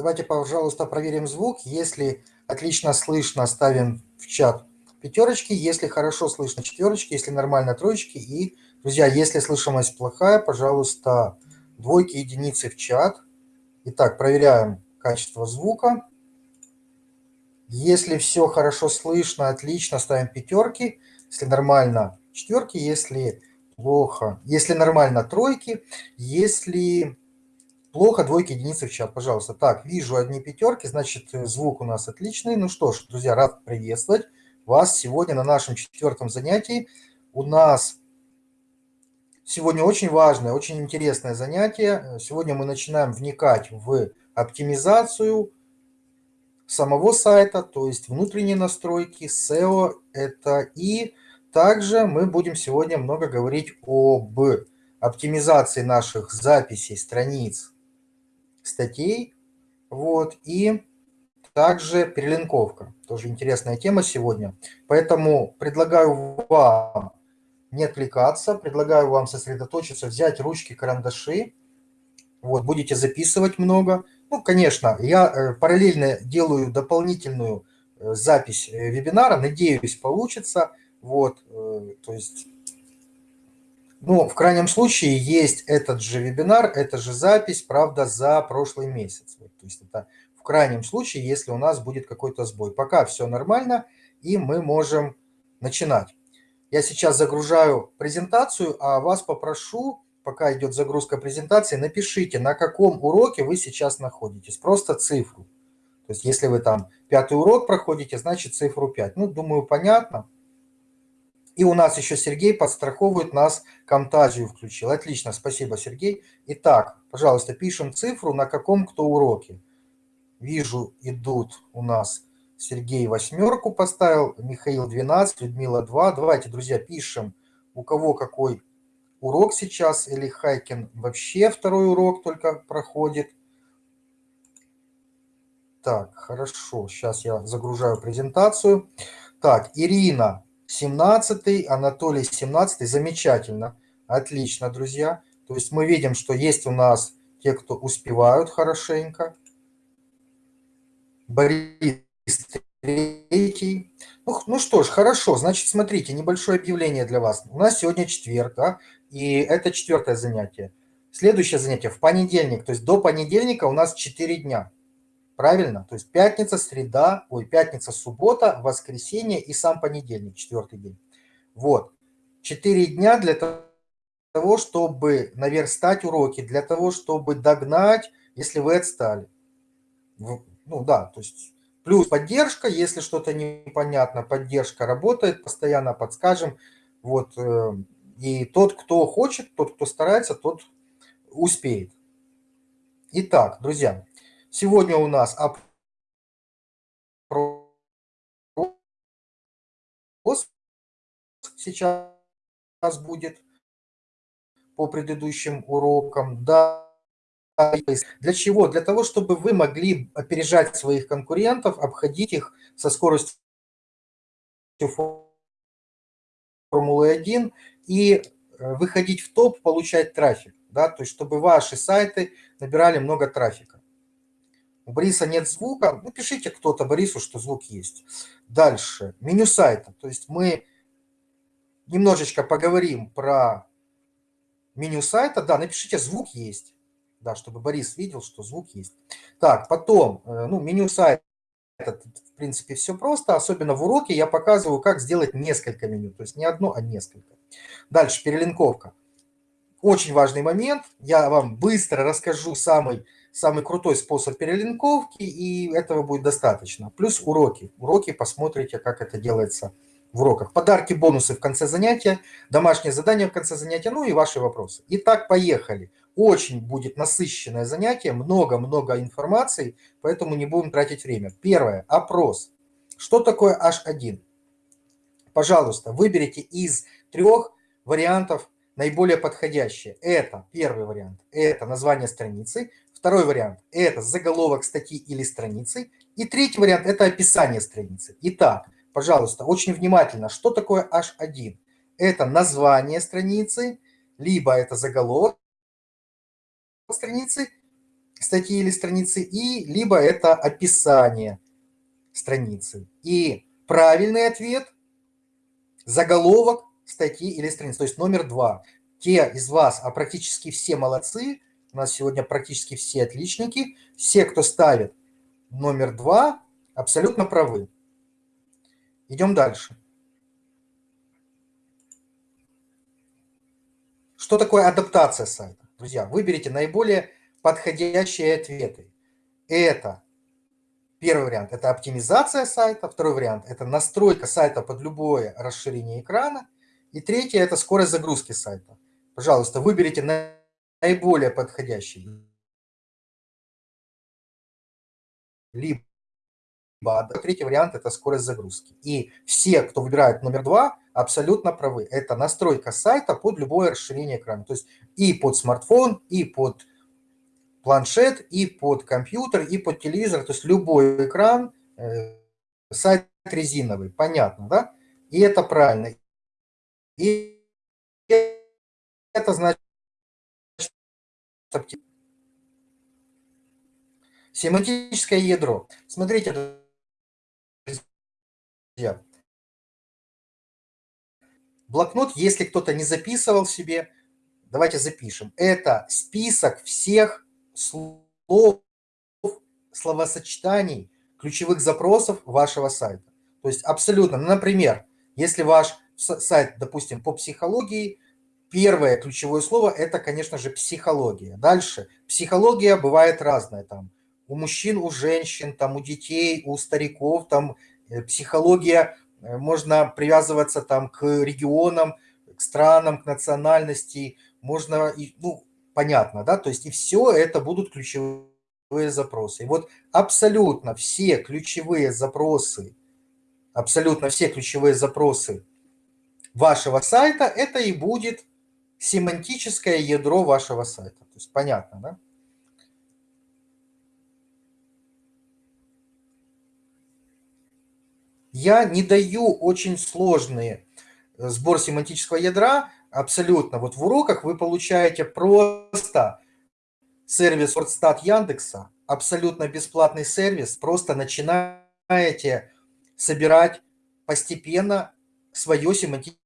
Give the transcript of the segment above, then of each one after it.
Давайте, пожалуйста, проверим звук. Если отлично слышно, ставим в чат пятерочки. Если хорошо слышно, четверочки. Если нормально, троечки. И, друзья, если слышимость плохая, пожалуйста, двойки, единицы в чат. Итак, проверяем качество звука. Если все хорошо слышно, отлично, ставим пятерки. Если нормально, четверки. Если плохо, если нормально, тройки. Если Плохо, двойки, единицы в чат, пожалуйста. Так, вижу одни пятерки, значит, э, звук у нас отличный. Ну что ж, друзья, рад приветствовать вас сегодня на нашем четвертом занятии. У нас сегодня очень важное, очень интересное занятие. Сегодня мы начинаем вникать в оптимизацию самого сайта, то есть внутренние настройки, SEO это и также мы будем сегодня много говорить об оптимизации наших записей, страниц, статей. Вот, и также перелинковка. Тоже интересная тема сегодня. Поэтому предлагаю вам не отвлекаться, предлагаю вам сосредоточиться, взять ручки, карандаши. Вот, будете записывать много. Ну, конечно, я э, параллельно делаю дополнительную э, запись э, вебинара. Надеюсь, получится. Вот, то есть ну, в крайнем случае есть этот же вебинар, это же запись, правда, за прошлый месяц. Вот, то есть это в крайнем случае, если у нас будет какой-то сбой. Пока все нормально, и мы можем начинать. Я сейчас загружаю презентацию, а вас попрошу, пока идет загрузка презентации, напишите, на каком уроке вы сейчас находитесь. Просто цифру. То есть если вы там пятый урок проходите, значит цифру 5. Ну, думаю, понятно. И у нас еще Сергей подстраховывает нас, Камтазию включил. Отлично, спасибо, Сергей. Итак, пожалуйста, пишем цифру, на каком кто уроке. Вижу, идут у нас Сергей восьмерку поставил, Михаил 12, Людмила 2. Давайте, друзья, пишем, у кого какой урок сейчас, или Хайкин вообще второй урок только проходит. Так, хорошо, сейчас я загружаю презентацию. Так, Ирина 17, Анатолий 17, замечательно, отлично, друзья. То есть мы видим, что есть у нас те, кто успевают хорошенько. Борис третий. Ну, ну что ж, хорошо, значит, смотрите, небольшое объявление для вас. У нас сегодня четверг, да, и это четвертое занятие. Следующее занятие в понедельник, то есть до понедельника у нас 4 дня. Правильно? То есть пятница, среда, ой, пятница, суббота, воскресенье и сам понедельник, четвертый день. Вот. Четыре дня для того, чтобы наверстать уроки, для того, чтобы догнать, если вы отстали. Ну да, то есть плюс поддержка, если что-то непонятно, поддержка работает, постоянно подскажем. Вот. Э, и тот, кто хочет, тот, кто старается, тот успеет. Итак, друзья, Сегодня у нас опрос сейчас будет по предыдущим урокам. Да. Для чего? Для того, чтобы вы могли опережать своих конкурентов, обходить их со скоростью Формулы-1 и э, выходить в топ, получать трафик. Да? То есть, чтобы ваши сайты набирали много трафика. У Бориса нет звука. Напишите кто-то Борису, что звук есть. Дальше. Меню сайта. То есть мы немножечко поговорим про меню сайта. Да, напишите звук есть. Да, чтобы Борис видел, что звук есть. Так, потом, э, ну, меню сайта, в принципе, все просто. Особенно в уроке я показываю, как сделать несколько меню. То есть не одно, а несколько. Дальше, перелинковка. Очень важный момент. Я вам быстро расскажу самый самый крутой способ перелинковки, и этого будет достаточно. Плюс уроки. Уроки посмотрите, как это делается в уроках. Подарки, бонусы в конце занятия, домашнее задание в конце занятия, ну и ваши вопросы. Итак, поехали. Очень будет насыщенное занятие, много-много информации, поэтому не будем тратить время. Первое. Опрос. Что такое H1? Пожалуйста, выберите из трех вариантов наиболее подходящее. Это первый вариант, это название страницы. Второй вариант – это заголовок статьи или страницы. И третий вариант – это описание страницы. Итак, пожалуйста, очень внимательно, что такое H1? Это название страницы, либо это заголовок страницы, статьи или страницы, и либо это описание страницы. И правильный ответ – заголовок статьи или страницы, то есть номер два. Те из вас, а практически все молодцы, у нас сегодня практически все отличники, все, кто ставит номер два, абсолютно правы. Идем дальше. Что такое адаптация сайта? Друзья, выберите наиболее подходящие ответы. Это первый вариант – это оптимизация сайта, второй вариант – это настройка сайта под любое расширение экрана, и третий – это скорость загрузки сайта. Пожалуйста, выберите наиболее подходящий. Либо третий вариант – это скорость загрузки. И все, кто выбирает номер два, абсолютно правы. Это настройка сайта под любое расширение экрана. То есть и под смартфон, и под планшет, и под компьютер, и под телевизор. То есть любой экран, э, сайт резиновый. Понятно, да? И это правильно. И это значит семантическое ядро. Смотрите, друзья. Блокнот, если кто-то не записывал себе, давайте запишем. Это список всех слов, словосочетаний, ключевых запросов вашего сайта. То есть абсолютно, например, если ваш сайт, допустим, по психологии, первое ключевое слово – это, конечно же, психология. Дальше. Психология бывает разная. Там, у мужчин, у женщин, там, у детей, у стариков. Там, э, психология, э, можно привязываться там, к регионам, к странам, к национальности. Можно, ну, понятно, да? То есть и все это будут ключевые запросы. И вот абсолютно все ключевые запросы, абсолютно все ключевые запросы вашего сайта, это и будет семантическое ядро вашего сайта. То есть понятно, да? Я не даю очень сложные э, сбор семантического ядра, абсолютно. Вот в уроках вы получаете просто сервис WordStat Яндекса, абсолютно бесплатный сервис, просто начинаете собирать постепенно свое семантическое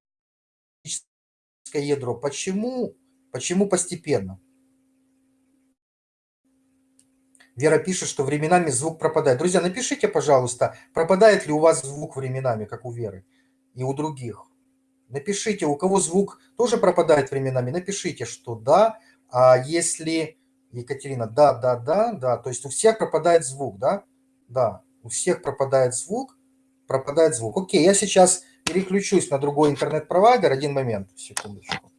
ядро. Почему? Почему постепенно? Вера пишет, что временами звук пропадает. Друзья, напишите, пожалуйста, пропадает ли у вас звук временами, как у Веры и у других. Напишите, у кого звук тоже пропадает временами, напишите, что да. А если, Екатерина, да, да, да, да, то есть у всех пропадает звук, да? Да, у всех пропадает звук, пропадает звук. Окей, я сейчас переключусь на другой интернет-провайдер. Один момент, секундочку.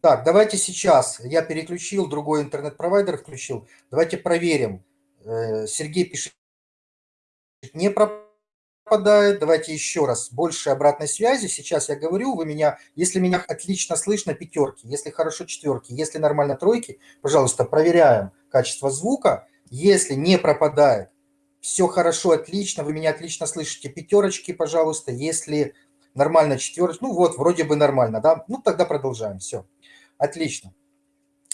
Так, давайте сейчас, я переключил, другой интернет-провайдер включил. Давайте проверим. Э, Сергей пишет, не пропадает. Давайте еще раз, больше обратной связи. Сейчас я говорю, вы меня, если меня отлично слышно, пятерки, если хорошо, четверки, если нормально, тройки, пожалуйста, проверяем качество звука. Если не пропадает, все хорошо, отлично, вы меня отлично слышите, пятерочки, пожалуйста. Если нормально, четверочки, ну вот, вроде бы нормально, да? Ну тогда продолжаем, все. Отлично.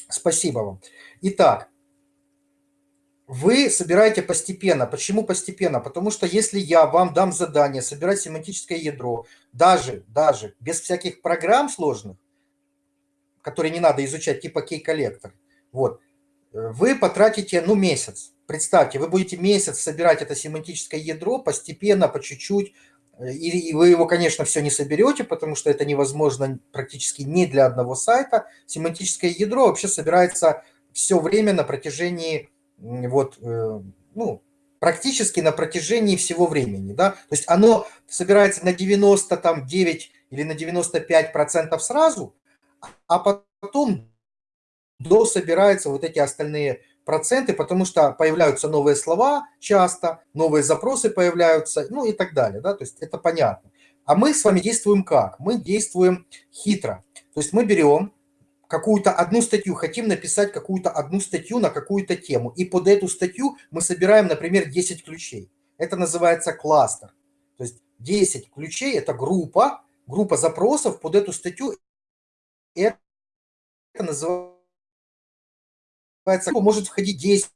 Спасибо вам. Итак, вы собираете постепенно. Почему постепенно? Потому что если я вам дам задание собирать семантическое ядро, даже, даже без всяких программ сложных, которые не надо изучать, типа кей-коллектор, вот, вы потратите, ну, месяц. Представьте, вы будете месяц собирать это семантическое ядро постепенно, по чуть-чуть, и вы его, конечно, все не соберете, потому что это невозможно практически не для одного сайта. Семантическое ядро вообще собирается все время на протяжении, вот, э, ну, практически на протяжении всего времени, да, то есть оно собирается на 99 или на 95 процентов сразу, а потом дособираются вот эти остальные проценты, потому что появляются новые слова часто, новые запросы появляются, ну и так далее, да, то есть это понятно. А мы с вами действуем как? Мы действуем хитро. То есть мы берем какую-то одну статью, хотим написать какую-то одну статью на какую-то тему, и под эту статью мы собираем, например, 10 ключей. Это называется кластер. То есть 10 ключей – это группа, группа запросов под эту статью, это называется, может входить 10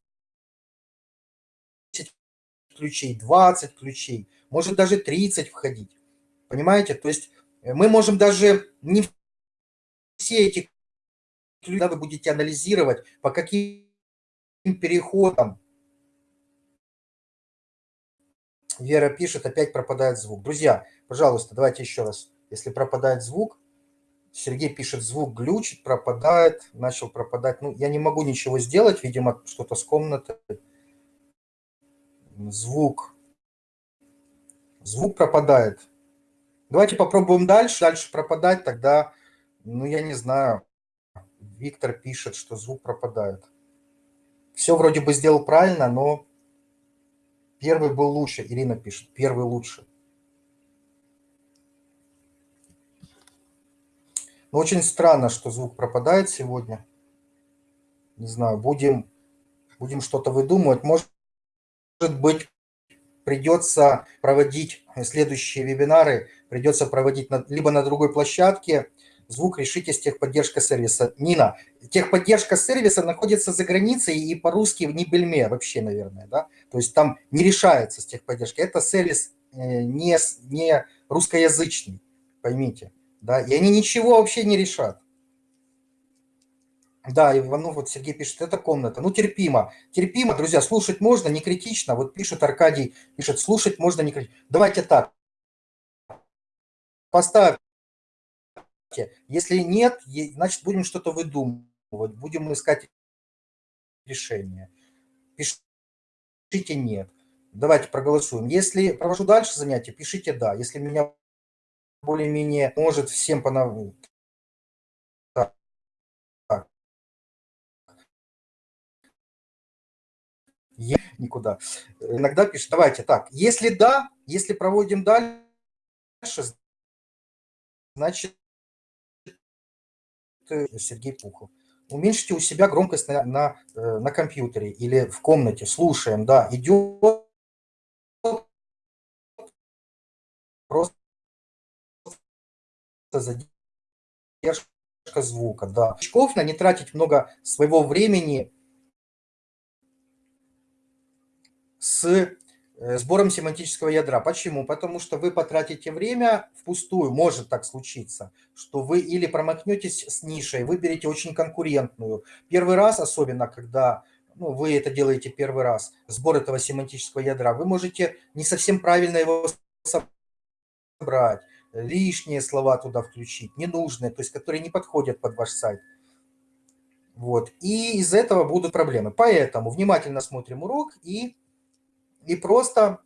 ключей, 20 ключей, может даже 30 входить. Понимаете? То есть э, мы можем даже не все эти ключи, вы будете анализировать, по каким переходам. Вера пишет, опять пропадает звук. Друзья, пожалуйста, давайте еще раз. Если пропадает звук, Сергей пишет, звук глючит, пропадает, начал пропадать. Ну, я не могу ничего сделать, видимо, что-то с комнатой. Звук. Звук пропадает. Давайте попробуем дальше. Дальше пропадать, тогда, ну, я не знаю. Виктор пишет, что звук пропадает. Все вроде бы сделал правильно, но первый был лучше. Ирина пишет, первый лучше. Очень странно, что звук пропадает сегодня. Не знаю, будем, будем что-то выдумывать. Может быть, придется проводить следующие вебинары, придется проводить на, либо на другой площадке, звук решите с техподдержка сервиса. Нина, техподдержка сервиса находится за границей и по-русски в Нибельме вообще, наверное, да? То есть там не решается с техподдержкой. Это сервис э, не, не русскоязычный, поймите. Да? И они ничего вообще не решат. Да, Иванов, вот Сергей пишет, это комната. Ну, терпимо. Терпимо, друзья, слушать можно, не критично. Вот пишет Аркадий, пишет, слушать можно, не критично. Давайте так. Поставьте. Если нет, значит, будем что-то выдумывать. Будем искать решение. Пишите нет. Давайте проголосуем. Если провожу дальше занятия, пишите да. Если меня более-менее может всем понравиться. никуда. Иногда пишет, давайте так, если да, если проводим дальше, значит, Сергей Пухов. Уменьшите у себя громкость на, на, э, на компьютере или в комнате, слушаем, да, идет задержка звука, да. Очков на не тратить много своего времени с э, сбором семантического ядра. Почему? Потому что вы потратите время впустую, может так случиться, что вы или промахнетесь с нишей, выберете очень конкурентную. Первый раз, особенно когда ну, вы это делаете первый раз, сбор этого семантического ядра, вы можете не совсем правильно его собрать, лишние слова туда включить, ненужные, то есть которые не подходят под ваш сайт. Вот. И из этого будут проблемы. Поэтому внимательно смотрим урок и и просто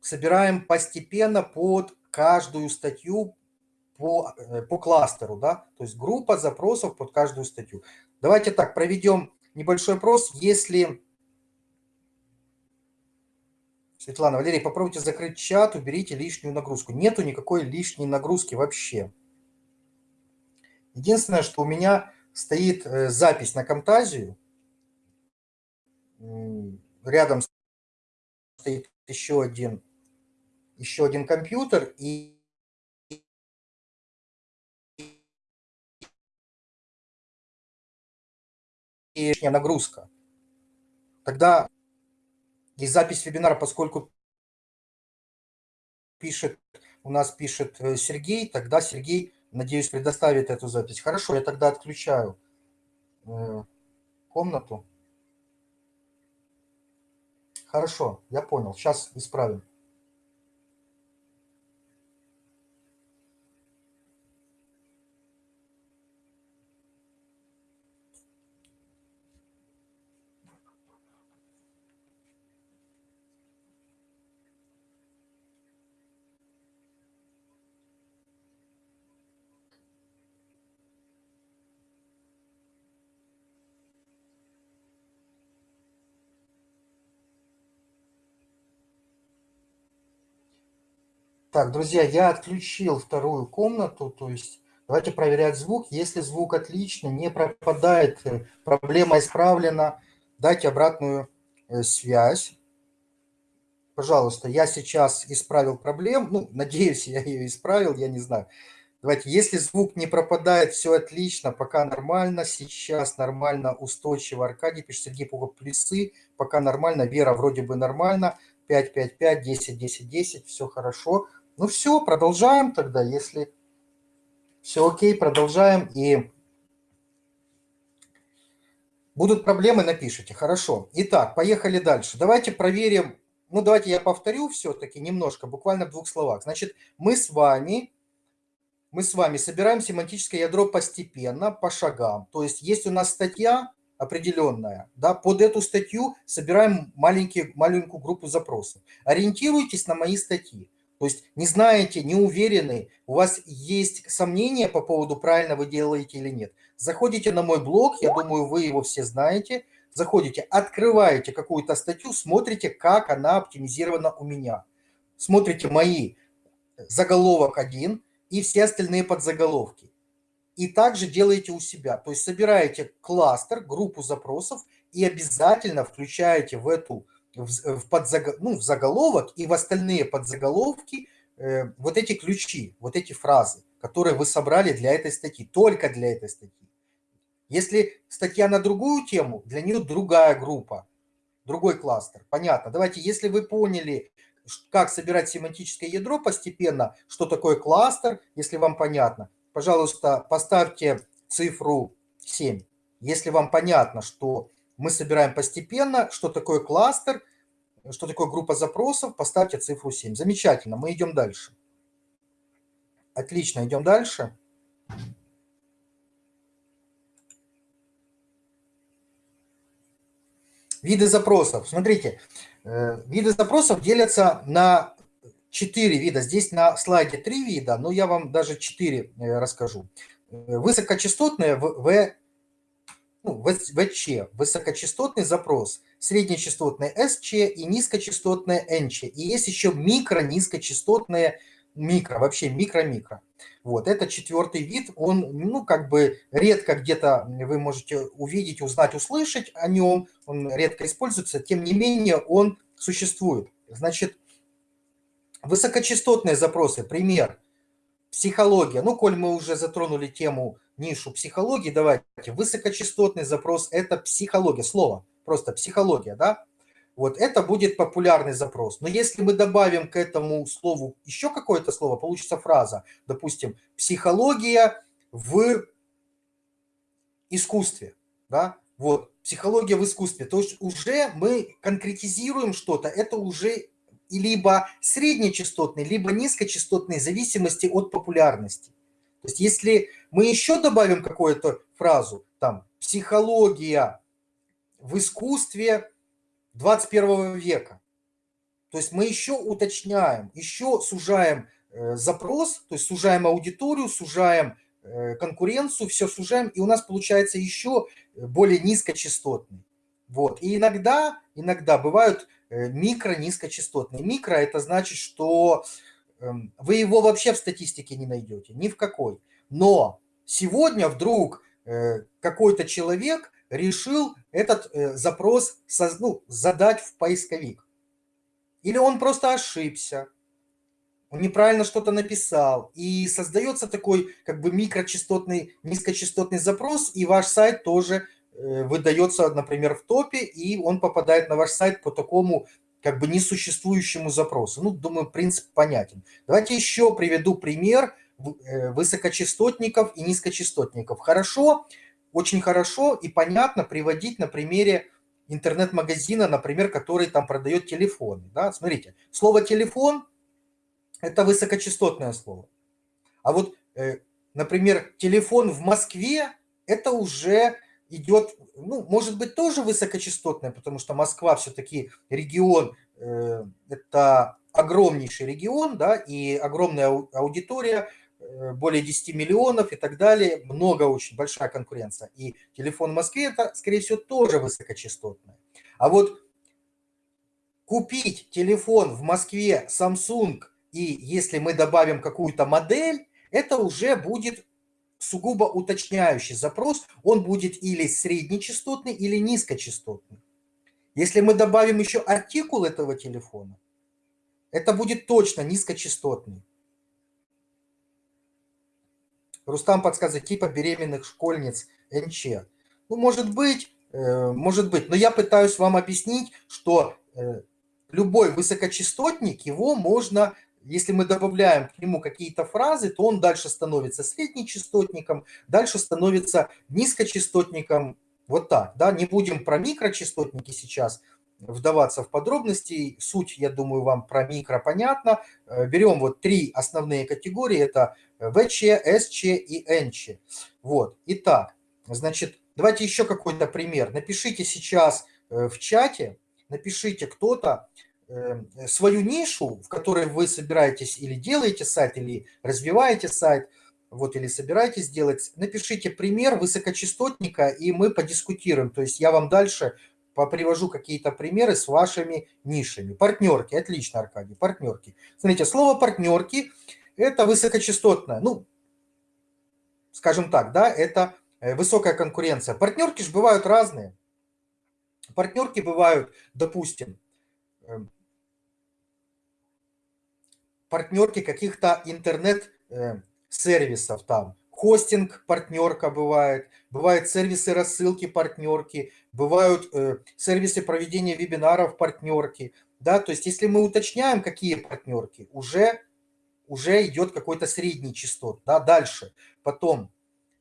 собираем постепенно под каждую статью по, э, по кластеру, да, то есть группа запросов под каждую статью. Давайте так, проведем небольшой опрос, если... Светлана, Валерий, попробуйте закрыть чат, уберите лишнюю нагрузку. Нету никакой лишней нагрузки вообще. Единственное, что у меня стоит э, запись на Камтазию рядом стоит еще один, еще один компьютер, и и нагрузка. Тогда и запись вебинара, поскольку пишет, у нас пишет э, Сергей, тогда Сергей, надеюсь, предоставит эту запись. Хорошо, я тогда отключаю э, комнату. Хорошо, я понял. Сейчас исправим. Так, друзья, я отключил вторую комнату, то есть давайте проверять звук. Если звук отличный, не пропадает, э, проблема исправлена, дайте обратную э, связь. пожалуйста, я сейчас исправил проблему, ну, надеюсь, я ее исправил, я не знаю. Давайте, если звук не пропадает, все отлично, пока нормально, сейчас нормально, устойчиво. Аркадий пишет, Сергей Пугов, плюсы, пока нормально, Вера вроде бы нормально, 5, 5, 5, 10, 10, 10, все хорошо. Ну все, продолжаем тогда, если все окей, продолжаем. И будут проблемы, напишите. Хорошо. Итак, поехали дальше. Давайте проверим. Ну, давайте я повторю все-таки немножко, буквально в двух словах. Значит, мы с вами мы с вами собираем семантическое ядро постепенно, по шагам. То есть есть у нас статья определенная, да, под эту статью собираем маленькие, маленькую группу запросов. Ориентируйтесь на мои статьи. То есть не знаете, не уверены, у вас есть сомнения по поводу, правильно вы делаете или нет. Заходите на мой блог, я думаю, вы его все знаете. Заходите, открываете какую-то статью, смотрите, как она оптимизирована у меня. Смотрите мои заголовок один – и все остальные подзаголовки. И также делаете у себя. То есть собираете кластер, группу запросов и обязательно включаете в эту в, подзаг... ну, в заголовок и в остальные подзаголовки э, вот эти ключи, вот эти фразы, которые вы собрали для этой статьи, только для этой статьи. Если статья на другую тему, для нее другая группа, другой кластер. Понятно. Давайте, если вы поняли, как собирать семантическое ядро постепенно, что такое кластер, если вам понятно. Пожалуйста, поставьте цифру 7. Если вам понятно, что мы собираем постепенно, что такое кластер, что такое группа запросов, поставьте цифру 7. Замечательно, мы идем дальше. Отлично, идем дальше. Виды запросов. Смотрите, Э, виды запросов делятся на 4 вида. Здесь на слайде 3 вида, но я вам даже 4 э, расскажу. Э, высокочастотные в, ну, ВЧ, высокочастотный запрос, среднечастотный СЧ и низкочастотные НЧ. И есть еще микро-низкочастотные микро, вообще микро-микро. Вот, это четвертый вид, он, ну, как бы редко где-то вы можете увидеть, узнать, услышать о нем, он редко используется, тем не менее он существует. Значит, высокочастотные запросы, пример, психология. Ну, коль мы уже затронули тему, нишу психологии, давайте, высокочастотный запрос – это психология, слово, просто психология, да? Вот это будет популярный запрос. Но если мы добавим к этому слову еще какое-то слово, получится фраза, допустим, психология в искусстве. Да? Вот, психология в искусстве. То есть уже мы конкретизируем что-то, это уже либо среднечастотный, либо низкочастотный, в зависимости от популярности. То есть если мы еще добавим какую-то фразу, там, психология в искусстве 21 века. То есть мы еще уточняем, еще сужаем э, запрос, то есть сужаем аудиторию, сужаем э, конкуренцию, все сужаем, и у нас получается еще более низкочастотный. Вот. И иногда, иногда бывают э, микро-низкочастотные. Микро – это значит, что эм, вы его вообще в статистике не найдете, ни в какой. Но сегодня вдруг какой-то человек решил этот э, запрос ну, задать в поисковик. Или он просто ошибся, он неправильно что-то написал, и создается такой как бы микрочастотный, низкочастотный запрос, и ваш сайт тоже э, выдается, например, в топе, и он попадает на ваш сайт по такому как бы несуществующему запросу. Ну, думаю, принцип понятен. Давайте еще приведу пример э, высокочастотников и низкочастотников. Хорошо, очень хорошо и понятно приводить на примере интернет-магазина, например, который там продает телефоны. Да? Смотрите, слово «телефон» – это высокочастотное слово. А вот, э, например, телефон в Москве – это уже идет, ну, может быть, тоже высокочастотное, потому что Москва все-таки регион, э, это огромнейший регион, да, и огромная аудитория – Э, более 10 миллионов и так далее. Много очень, большая конкуренция. И телефон в Москве это, скорее всего, тоже высокочастотное. А вот купить телефон в Москве Samsung, и если мы добавим какую-то модель, это уже будет сугубо уточняющий запрос. Он будет или среднечастотный, или низкочастотный. Если мы добавим еще артикул этого телефона, это будет точно низкочастотный. Рустам подсказывает, типа беременных школьниц НЧ. Ну, может быть, э, может быть, но я пытаюсь вам объяснить, что э, любой высокочастотник, его можно, если мы добавляем к нему какие-то фразы, то он дальше становится среднечастотником, дальше становится низкочастотником, вот так, да, не будем про микрочастотники сейчас вдаваться в подробности, суть, я думаю, вам про микро понятно. Э, берем вот три основные категории, это ВЧ, СЧ и НЧ. Вот, итак, значит, давайте еще какой-то пример. Напишите сейчас э, в чате, напишите кто-то э, свою нишу, в которой вы собираетесь или делаете сайт, или развиваете сайт, вот, или собираетесь делать, напишите пример высокочастотника, и мы подискутируем. То есть я вам дальше привожу какие-то примеры с вашими нишами. Партнерки, отлично, Аркадий, партнерки. Смотрите, слово партнерки – это высокочастотное, ну, скажем так, да, это э, высокая конкуренция. Партнерки же бывают разные. Партнерки бывают, допустим, эм, партнерки каких-то интернет-сервисов э, там, хостинг партнерка бывает, бывают сервисы рассылки партнерки, бывают э, сервисы проведения вебинаров партнерки, да, то есть если мы уточняем, какие партнерки, уже, уже идет какой-то средний частот, да, дальше, потом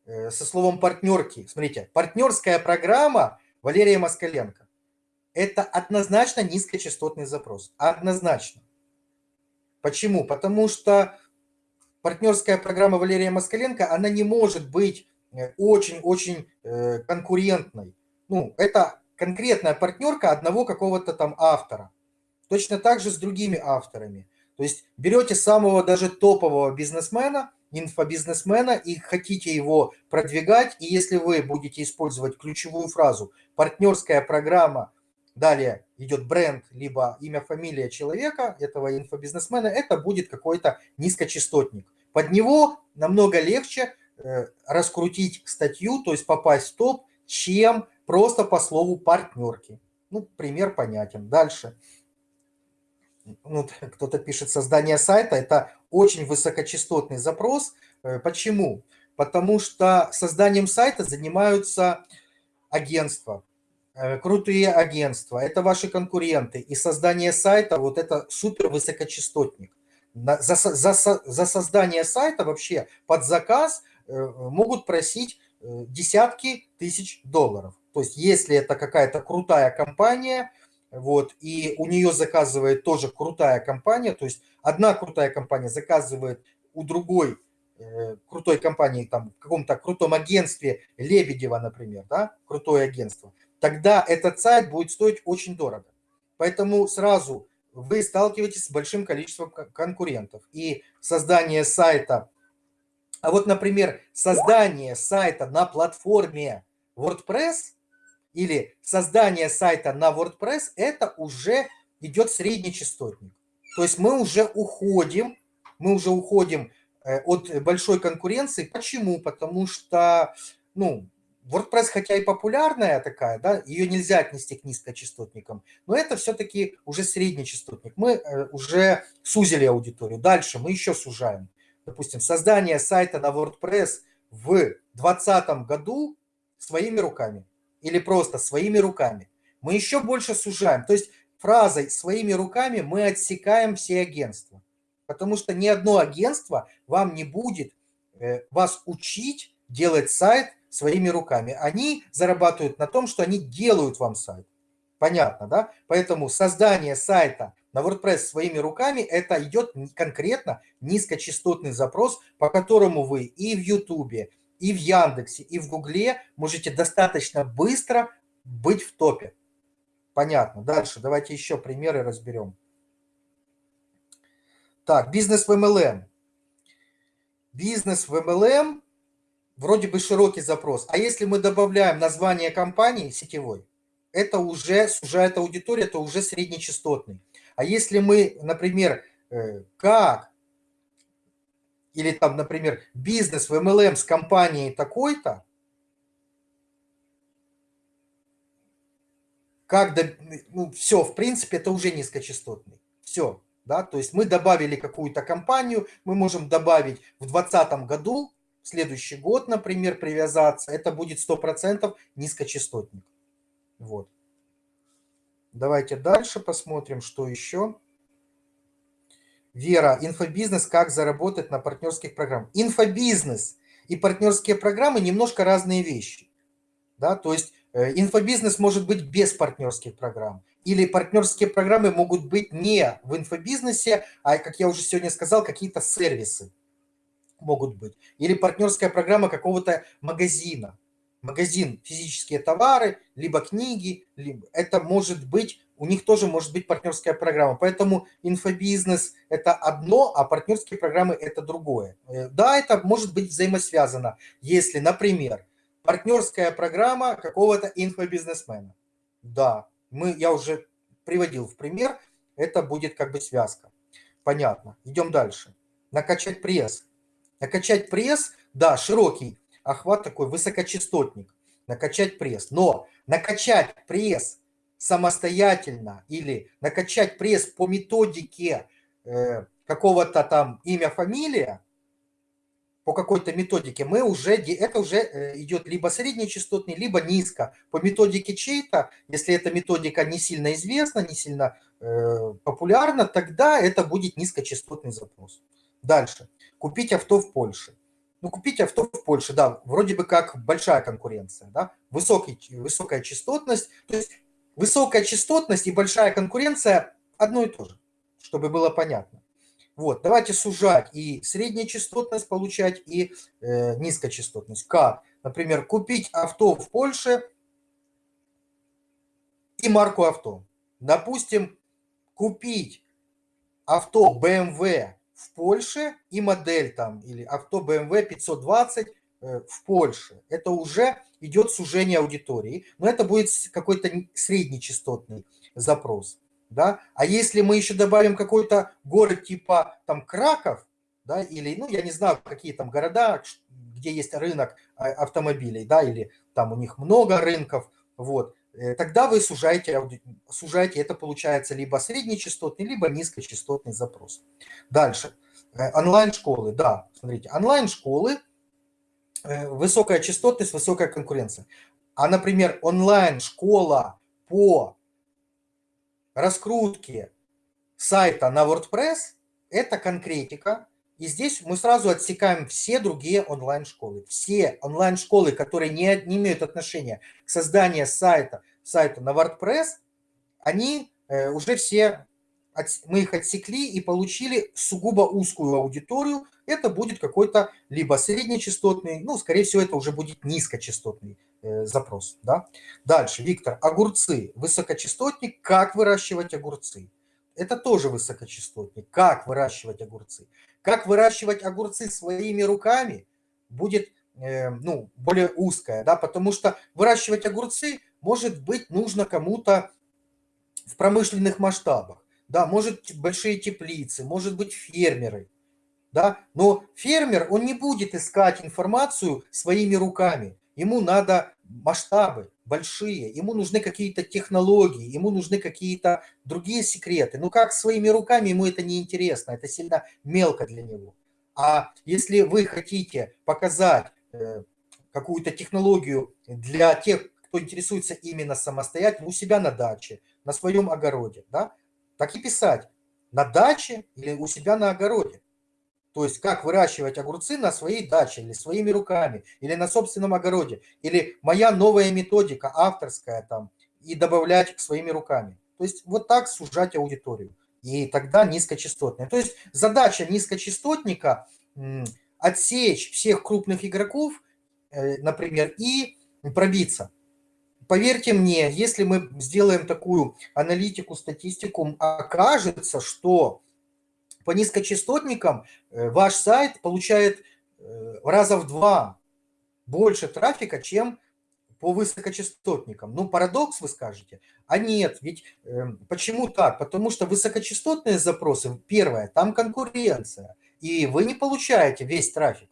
э, со словом партнерки, смотрите, партнерская программа Валерия Москаленко, это однозначно низкочастотный запрос. Однозначно. Почему? Потому что партнерская программа Валерия Москаленко, она не может быть э, очень-очень э, конкурентной. Ну, это конкретная партнерка одного какого-то там автора. Точно так же с другими авторами. То есть берете самого даже топового бизнесмена, инфобизнесмена и хотите его продвигать, и если вы будете использовать ключевую фразу «партнерская программа Далее идет бренд, либо имя, фамилия человека, этого инфобизнесмена, это будет какой-то низкочастотник. Под него намного легче э, раскрутить статью, то есть попасть в топ, чем просто по слову партнерки. Ну, пример понятен. Дальше. Ну, кто-то пишет создание сайта. Это очень высокочастотный запрос. Э, почему? Потому что созданием сайта занимаются агентства, крутые агентства, это ваши конкуренты. И создание сайта, вот это супер высокочастотник. За, за, за создание сайта вообще под заказ э, могут просить э, десятки тысяч долларов. То есть если это какая-то крутая компания, вот, и у нее заказывает тоже крутая компания, то есть одна крутая компания заказывает у другой крутой компании, там, в каком-то крутом агентстве, Лебедева, например, да, крутое агентство, тогда этот сайт будет стоить очень дорого. Поэтому сразу вы сталкиваетесь с большим количеством конкурентов. И создание сайта, а вот, например, создание сайта на платформе WordPress или создание сайта на WordPress, это уже идет средний частотник. То есть мы уже уходим, мы уже уходим э, от большой конкуренции. Почему? Потому что, ну, WordPress, хотя и популярная такая, да, ее нельзя отнести к низкочастотникам, но это все-таки уже средний частотник. Мы э, уже сузили аудиторию. Дальше мы еще сужаем. Допустим, создание сайта на WordPress в 2020 году своими руками или просто своими руками. Мы еще больше сужаем. То есть фразой «своими руками» мы отсекаем все агентства. Потому что ни одно агентство вам не будет э, вас учить делать сайт своими руками. Они зарабатывают на том, что они делают вам сайт. Понятно, да? Поэтому создание сайта на WordPress своими руками, это идет конкретно низкочастотный запрос, по которому вы и в YouTube, и в Яндексе, и в Гугле можете достаточно быстро быть в топе. Понятно. Дальше давайте еще примеры разберем. Так, бизнес в MLM. Бизнес в MLM вроде бы широкий запрос. А если мы добавляем название компании сетевой, это уже сужает аудиторию, это уже среднечастотный. А если мы, например, э, как, или там, например, бизнес в MLM с компанией такой-то, как, ну, все, в принципе, это уже низкочастотный. Все, Да? То есть мы добавили какую-то компанию, мы можем добавить в 2020 году, следующий год, например, привязаться, это будет 100% низкочастотник. Вот. Давайте дальше посмотрим, что еще. Вера, инфобизнес, как заработать на партнерских программах. Инфобизнес и партнерские программы немножко разные вещи. Да? То есть э, инфобизнес может быть без партнерских программ. Или партнерские программы могут быть не в инфобизнесе, а, как я уже сегодня сказал, какие-то сервисы могут быть. Или партнерская программа какого-то магазина магазин физические товары, либо книги, либо это может быть, у них тоже может быть партнерская программа. Поэтому инфобизнес – это одно, а партнерские программы – это другое. Э, да, это может быть взаимосвязано, если, например, партнерская программа какого-то инфобизнесмена. Да, мы, я уже приводил в пример, это будет как бы связка. Понятно. Идем дальше. Накачать пресс. Накачать пресс, да, широкий охват такой высокочастотник, накачать пресс. Но накачать пресс самостоятельно или накачать пресс по методике э, какого-то там имя, фамилия, по какой-то методике, мы уже, это уже э, идет либо среднечастотный, либо низко. По методике чей-то, если эта методика не сильно известна, не сильно э, популярна, тогда это будет низкочастотный запрос. Дальше. Купить авто в Польше. Ну, купить авто в Польше, да, вроде бы как большая конкуренция, да, высокий, высокая частотность. То есть высокая частотность и большая конкуренция одно и то же, чтобы было понятно. Вот, давайте сужать и средняя частотность получать, и э, низкочастотность. Как? Например, купить авто в Польше и марку авто. Допустим, купить авто BMW в Польше и модель там, или авто BMW 520 э, в Польше. Это уже идет сужение аудитории, но это будет какой-то среднечастотный запрос. Да? А если мы еще добавим какой-то город типа там Краков, да, или, ну, я не знаю, какие там города, где есть рынок а, автомобилей, да, или там у них много рынков, вот, тогда вы сужаете, сужаете, это получается либо среднечастотный, либо низкочастотный запрос. Дальше. Э, онлайн-школы, да, смотрите, онлайн-школы, э, высокая частотность, высокая конкуренция. А, например, онлайн-школа по раскрутке сайта на WordPress – это конкретика, и здесь мы сразу отсекаем все другие онлайн-школы. Все онлайн-школы, которые не, не имеют отношения к созданию сайта, сайта на WordPress, они э, уже все, мы их отсекли и получили сугубо узкую аудиторию. Это будет какой-то либо среднечастотный, ну, скорее всего, это уже будет низкочастотный э, запрос. Да? Дальше, Виктор, огурцы, высокочастотник, как выращивать огурцы? Это тоже высокочастотник. Как выращивать огурцы? Как выращивать огурцы своими руками будет э, ну, более узкая, да, потому что выращивать огурцы может быть нужно кому-то в промышленных масштабах, да, может большие теплицы, может быть фермеры, да, но фермер, он не будет искать информацию своими руками, ему надо масштабы большие, ему нужны какие-то технологии, ему нужны какие-то другие секреты. Ну как своими руками ему это не интересно, это сильно мелко для него. А если вы хотите показать э, какую-то технологию для тех, кто интересуется именно самостоятельно, у себя на даче, на своем огороде, да, так и писать на даче или у себя на огороде. То есть как выращивать огурцы на своей даче или своими руками, или на собственном огороде, или моя новая методика авторская там, и добавлять своими руками. То есть вот так сужать аудиторию. И тогда низкочастотная. То есть задача низкочастотника – отсечь всех крупных игроков, э, например, и пробиться. Поверьте мне, если мы сделаем такую аналитику, статистику, окажется, что по низкочастотникам э, ваш сайт получает э, раза в два больше трафика, чем по высокочастотникам. Ну, парадокс, вы скажете. А нет, ведь э, почему так? Потому что высокочастотные запросы, первое, там конкуренция, и вы не получаете весь трафик.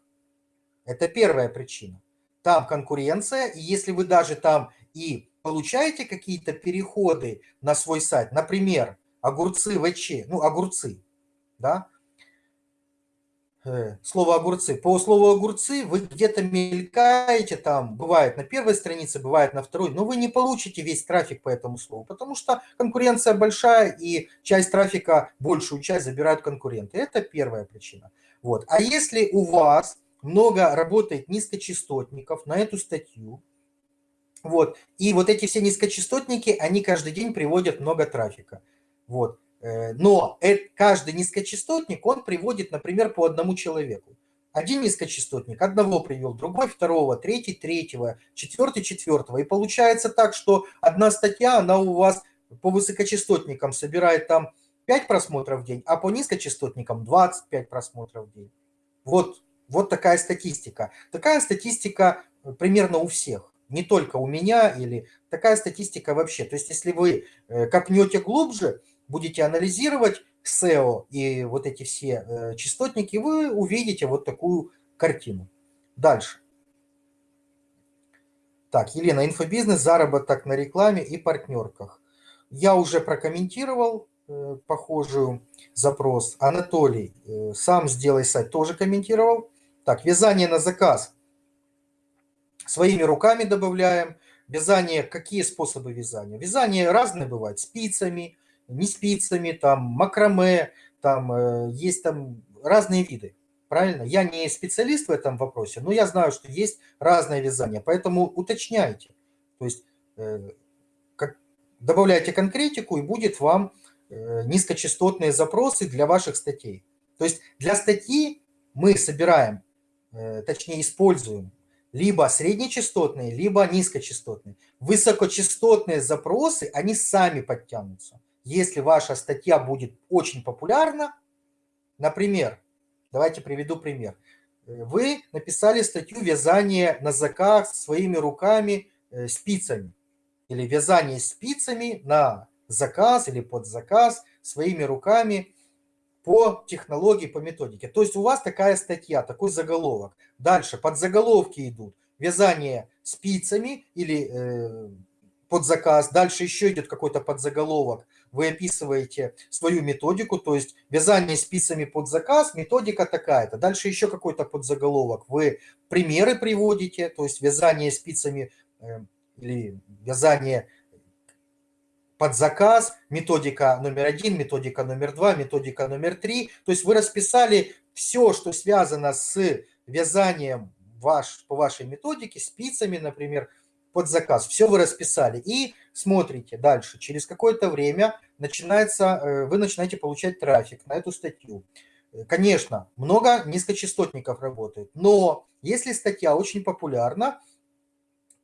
Это первая причина. Там конкуренция, и если вы даже там и получаете какие-то переходы на свой сайт, например, огурцы ВЧ, ну, огурцы, да, Э, слово огурцы. По слову огурцы вы где-то мелькаете там, бывает на первой странице, бывает на второй, но вы не получите весь трафик по этому слову, потому что конкуренция большая и часть трафика, большую часть забирают конкуренты. Это первая причина. Вот. А если у вас много работает низкочастотников на эту статью, вот, и вот эти все низкочастотники, они каждый день приводят много трафика. Вот. Э, но каждый низкочастотник, он приводит, например, по одному человеку. Один низкочастотник одного привел, другой второго, третий третьего, четвертый четвертого. И получается так, что одна статья, она у вас по высокочастотникам собирает там 5 просмотров в день, а по низкочастотникам 25 просмотров в день. Вот, вот такая статистика. Такая статистика э, примерно у всех. Не только у меня или такая статистика вообще. То есть если вы э, копнете глубже, будете анализировать SEO и вот эти все э, частотники, вы увидите вот такую картину. Дальше. Так, Елена, инфобизнес, заработок на рекламе и партнерках. Я уже прокомментировал э, похожую запрос. Анатолий, э, сам сделай сайт, тоже комментировал. Так, вязание на заказ. Своими руками добавляем. Вязание, какие способы вязания? Вязание разные бывают, спицами, не спицами, там макраме, там э, есть там разные виды. Правильно? Я не специалист в этом вопросе, но я знаю, что есть разное вязание, поэтому уточняйте. То есть э, как, добавляйте конкретику, и будет вам э, низкочастотные запросы для ваших статей. То есть для статьи мы собираем, точнее используем либо среднечастотные, либо низкочастотные. Высокочастотные запросы, они сами подтянутся если ваша статья будет очень популярна, например, давайте приведу пример. Вы написали статью «Вязание на заказ своими руками э, спицами» или «Вязание спицами на заказ или под заказ своими руками по технологии, по методике». То есть у вас такая статья, такой заголовок. Дальше под заголовки идут «Вязание спицами» или э, под заказ. Дальше еще идет какой-то подзаголовок вы описываете свою методику, то есть вязание спицами под заказ, методика такая-то. Дальше еще какой-то подзаголовок. Вы примеры приводите, то есть вязание спицами э, или вязание под заказ, методика номер один, методика номер два, методика номер три. То есть вы расписали все, что связано с вязанием ваш, по вашей методике, спицами, например, под заказ. Все вы расписали. И смотрите дальше. Через какое-то время начинается, э, вы начинаете получать трафик на эту статью. Э, конечно, много низкочастотников работает, но если статья очень популярна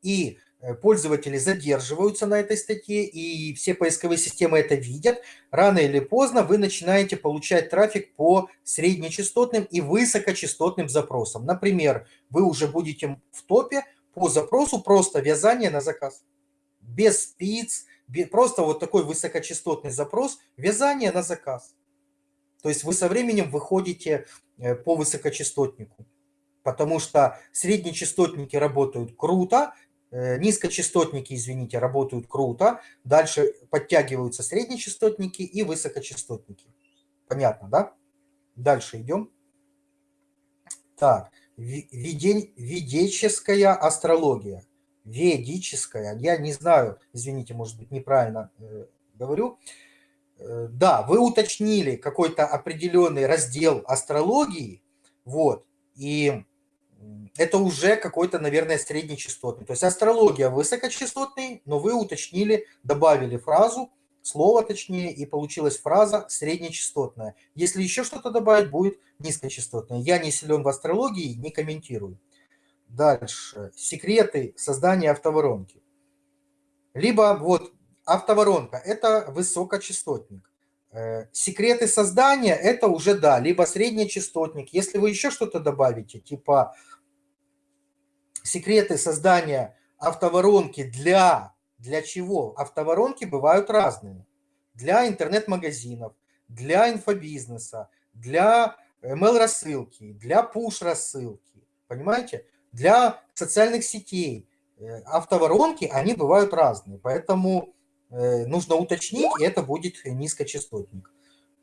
и э, пользователи задерживаются на этой статье, и все поисковые системы это видят, рано или поздно вы начинаете получать трафик по среднечастотным и высокочастотным запросам. Например, вы уже будете в топе по запросу просто вязание на заказ. Без спиц, без, просто вот такой высокочастотный запрос, вязание на заказ. То есть вы со временем выходите э, по высокочастотнику, потому что среднечастотники работают круто, э, низкочастотники, извините, работают круто, дальше подтягиваются среднечастотники и высокочастотники. Понятно, да? Дальше идем. Так, ведическая астрология. Ведическая, я не знаю, извините, может быть, неправильно э, говорю. Э, да, вы уточнили какой-то определенный раздел астрологии, вот, и это уже какой-то, наверное, среднечастотный. То есть астрология высокочастотный, но вы уточнили, добавили фразу – слово точнее, и получилась фраза среднечастотная. Если еще что-то добавить, будет низкочастотная. Я не силен в астрологии, не комментирую. Дальше. Секреты создания автоворонки. Либо вот автоворонка – это высокочастотник. Э, секреты создания – это уже, да, либо среднечастотник. Если вы еще что-то добавите, типа секреты создания автоворонки для для чего? Автоворонки бывают разные. Для интернет-магазинов, для инфобизнеса, для email-рассылки, для пуш-рассылки. Понимаете? Для социальных сетей. Э, автоворонки, они бывают разные. Поэтому э, нужно уточнить, и это будет низкочастотник.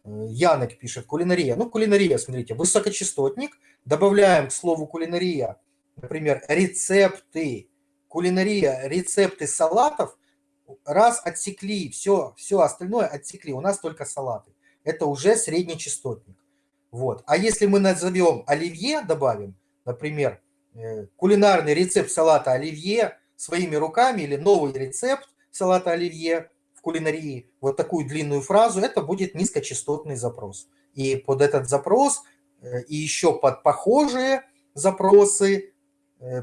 Янек пишет, кулинария. Ну, кулинария, смотрите, высокочастотник. Добавляем к слову кулинария, например, рецепты. Кулинария, рецепты салатов. Раз отсекли, все, все остальное отсекли. У нас только салаты. Это уже средний частотник. Вот. А если мы назовем оливье, добавим, например, э, кулинарный рецепт салата оливье своими руками или новый рецепт салата оливье в кулинарии, вот такую длинную фразу, это будет низкочастотный запрос. И под этот запрос э, и еще под похожие запросы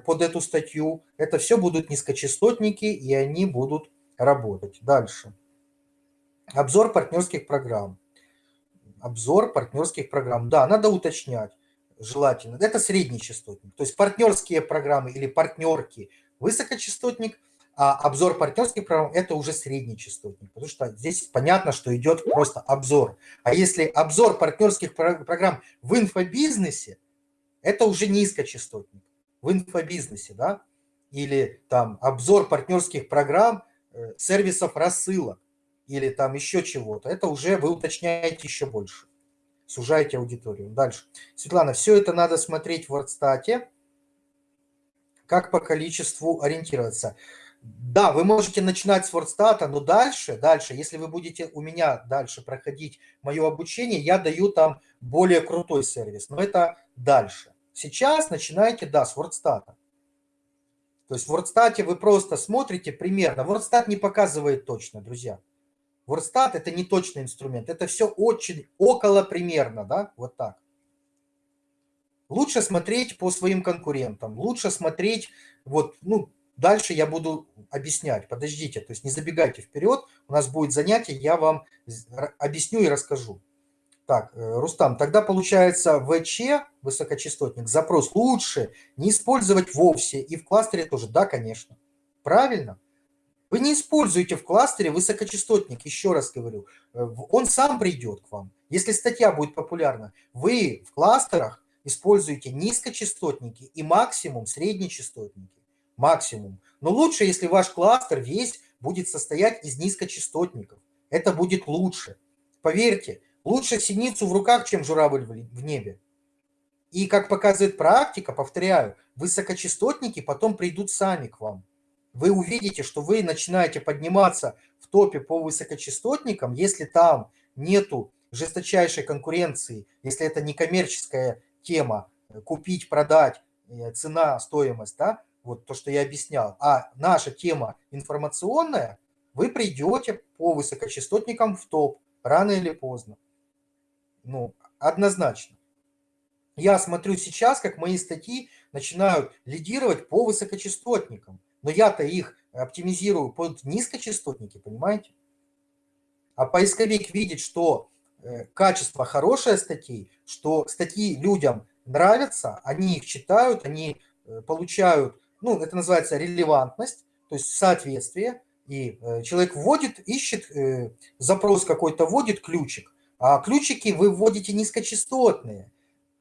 под эту статью, это все будут низкочастотники, и они будут работать. Дальше. Обзор партнерских программ обзор партнерских программ. Да, надо уточнять желательно. Это средний частотник. То есть партнерские программы или партнерки – высокочастотник, а обзор партнерских программ – это уже средний частотник. Потому что здесь понятно, что идет просто обзор. А если обзор партнерских программ в инфобизнесе, это уже низкочастотник. В инфобизнесе, да? Или там обзор партнерских программ э, сервисов рассылок или там еще чего-то, это уже вы уточняете еще больше, сужаете аудиторию. Дальше. Светлана, все это надо смотреть в WordStat, как по количеству ориентироваться. Да, вы можете начинать с WordStat, но дальше, дальше, если вы будете у меня дальше проходить мое обучение, я даю там более крутой сервис, но это дальше. Сейчас начинайте, да, с WordStat. То есть в WordStat вы просто смотрите примерно. WordStat не показывает точно, друзья. Ворстат – это не точный инструмент, это все очень около примерно, да, вот так. Лучше смотреть по своим конкурентам, лучше смотреть, вот, ну, дальше я буду объяснять, подождите, то есть не забегайте вперед, у нас будет занятие, я вам объясню и расскажу. Так, э, Рустам, тогда получается ВЧ, высокочастотник, запрос лучше не использовать вовсе и в кластере тоже, да, конечно, правильно. Вы не используете в кластере высокочастотник, еще раз говорю. Э, он сам придет к вам. Если статья будет популярна, вы в кластерах используете низкочастотники и максимум среднечастотники. Максимум. Но лучше, если ваш кластер весь будет состоять из низкочастотников. Это будет лучше. Поверьте, лучше синицу в руках, чем журавль в небе. И как показывает практика, повторяю, высокочастотники потом придут сами к вам вы увидите, что вы начинаете подниматься в топе по высокочастотникам, если там нету жесточайшей конкуренции, если это не коммерческая тема, э, купить, продать, э, цена, стоимость, да, вот то, что я объяснял, а наша тема информационная, вы придете по высокочастотникам в топ, рано или поздно. Ну, однозначно. Я смотрю сейчас, как мои статьи начинают лидировать по высокочастотникам. Но я-то их оптимизирую под низкочастотники, понимаете? А поисковик видит, что э, качество хорошее статей, что статьи людям нравятся, они их читают, они э, получают, ну, это называется релевантность, то есть соответствие, и э, человек вводит, ищет, запрос какой-то вводит ключик, а ключики вы вводите низкочастотные.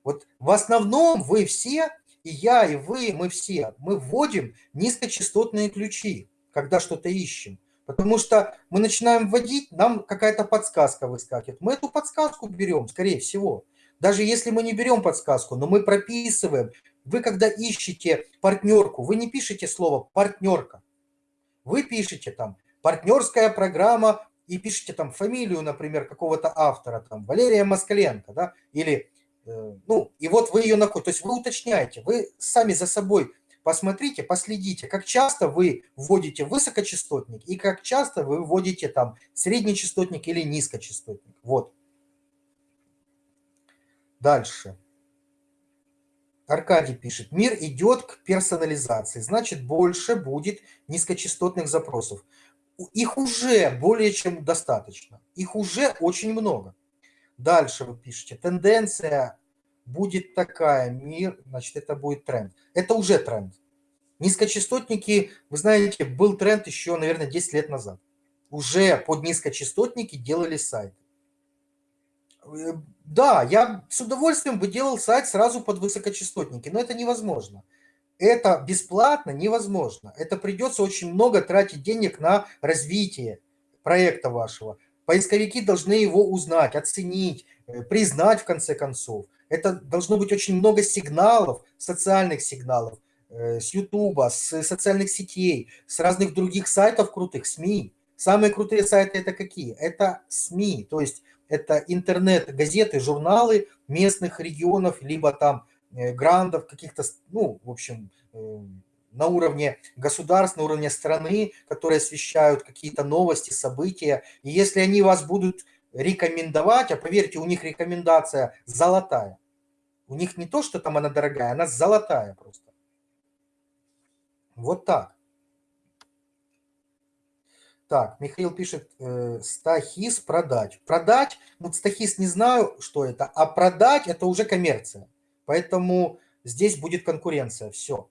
Вот в основном вы все и я, и вы, мы все, мы вводим низкочастотные ключи, когда что-то ищем. Потому что мы начинаем вводить, нам какая-то подсказка выскакивает. Мы эту подсказку берем, скорее всего. Даже если мы не берем подсказку, но мы прописываем. Вы когда ищете партнерку, вы не пишете слово «партнерка». Вы пишете там «партнерская программа» и пишете там фамилию, например, какого-то автора, там Валерия Москаленко, да, или Э, ну, и вот вы ее находите. То есть вы уточняете, вы сами за собой посмотрите, последите, как часто вы вводите высокочастотник и как часто вы вводите там среднечастотник или низкочастотник. Вот. Дальше. Аркадий пишет, мир идет к персонализации, значит больше будет низкочастотных запросов. Их уже более чем достаточно, их уже очень много. Дальше вы пишете, тенденция будет такая, мир, значит, это будет тренд. Это уже тренд. Низкочастотники, вы знаете, был тренд еще, наверное, 10 лет назад. Уже под низкочастотники делали сайты. Э, да, я с удовольствием бы делал сайт сразу под высокочастотники, но это невозможно. Это бесплатно невозможно. Это придется очень много тратить денег на развитие проекта вашего Поисковики должны его узнать, оценить, э, признать в конце концов. Это должно быть очень много сигналов, социальных сигналов, э, с YouTube, с социальных сетей, с разных других сайтов крутых, СМИ. Самые крутые сайты это какие? Это СМИ, то есть это интернет-газеты, журналы местных регионов, либо там э, грандов каких-то, ну, в общем, на уровне государств, на уровне страны, которые освещают какие-то новости, события. И если они вас будут рекомендовать, а поверьте, у них рекомендация золотая. У них не то, что там она дорогая, она золотая просто. Вот так. Так, Михаил пишет, э, стахис продать. Продать, ну стахис не знаю, что это, а продать это уже коммерция. Поэтому здесь будет конкуренция, все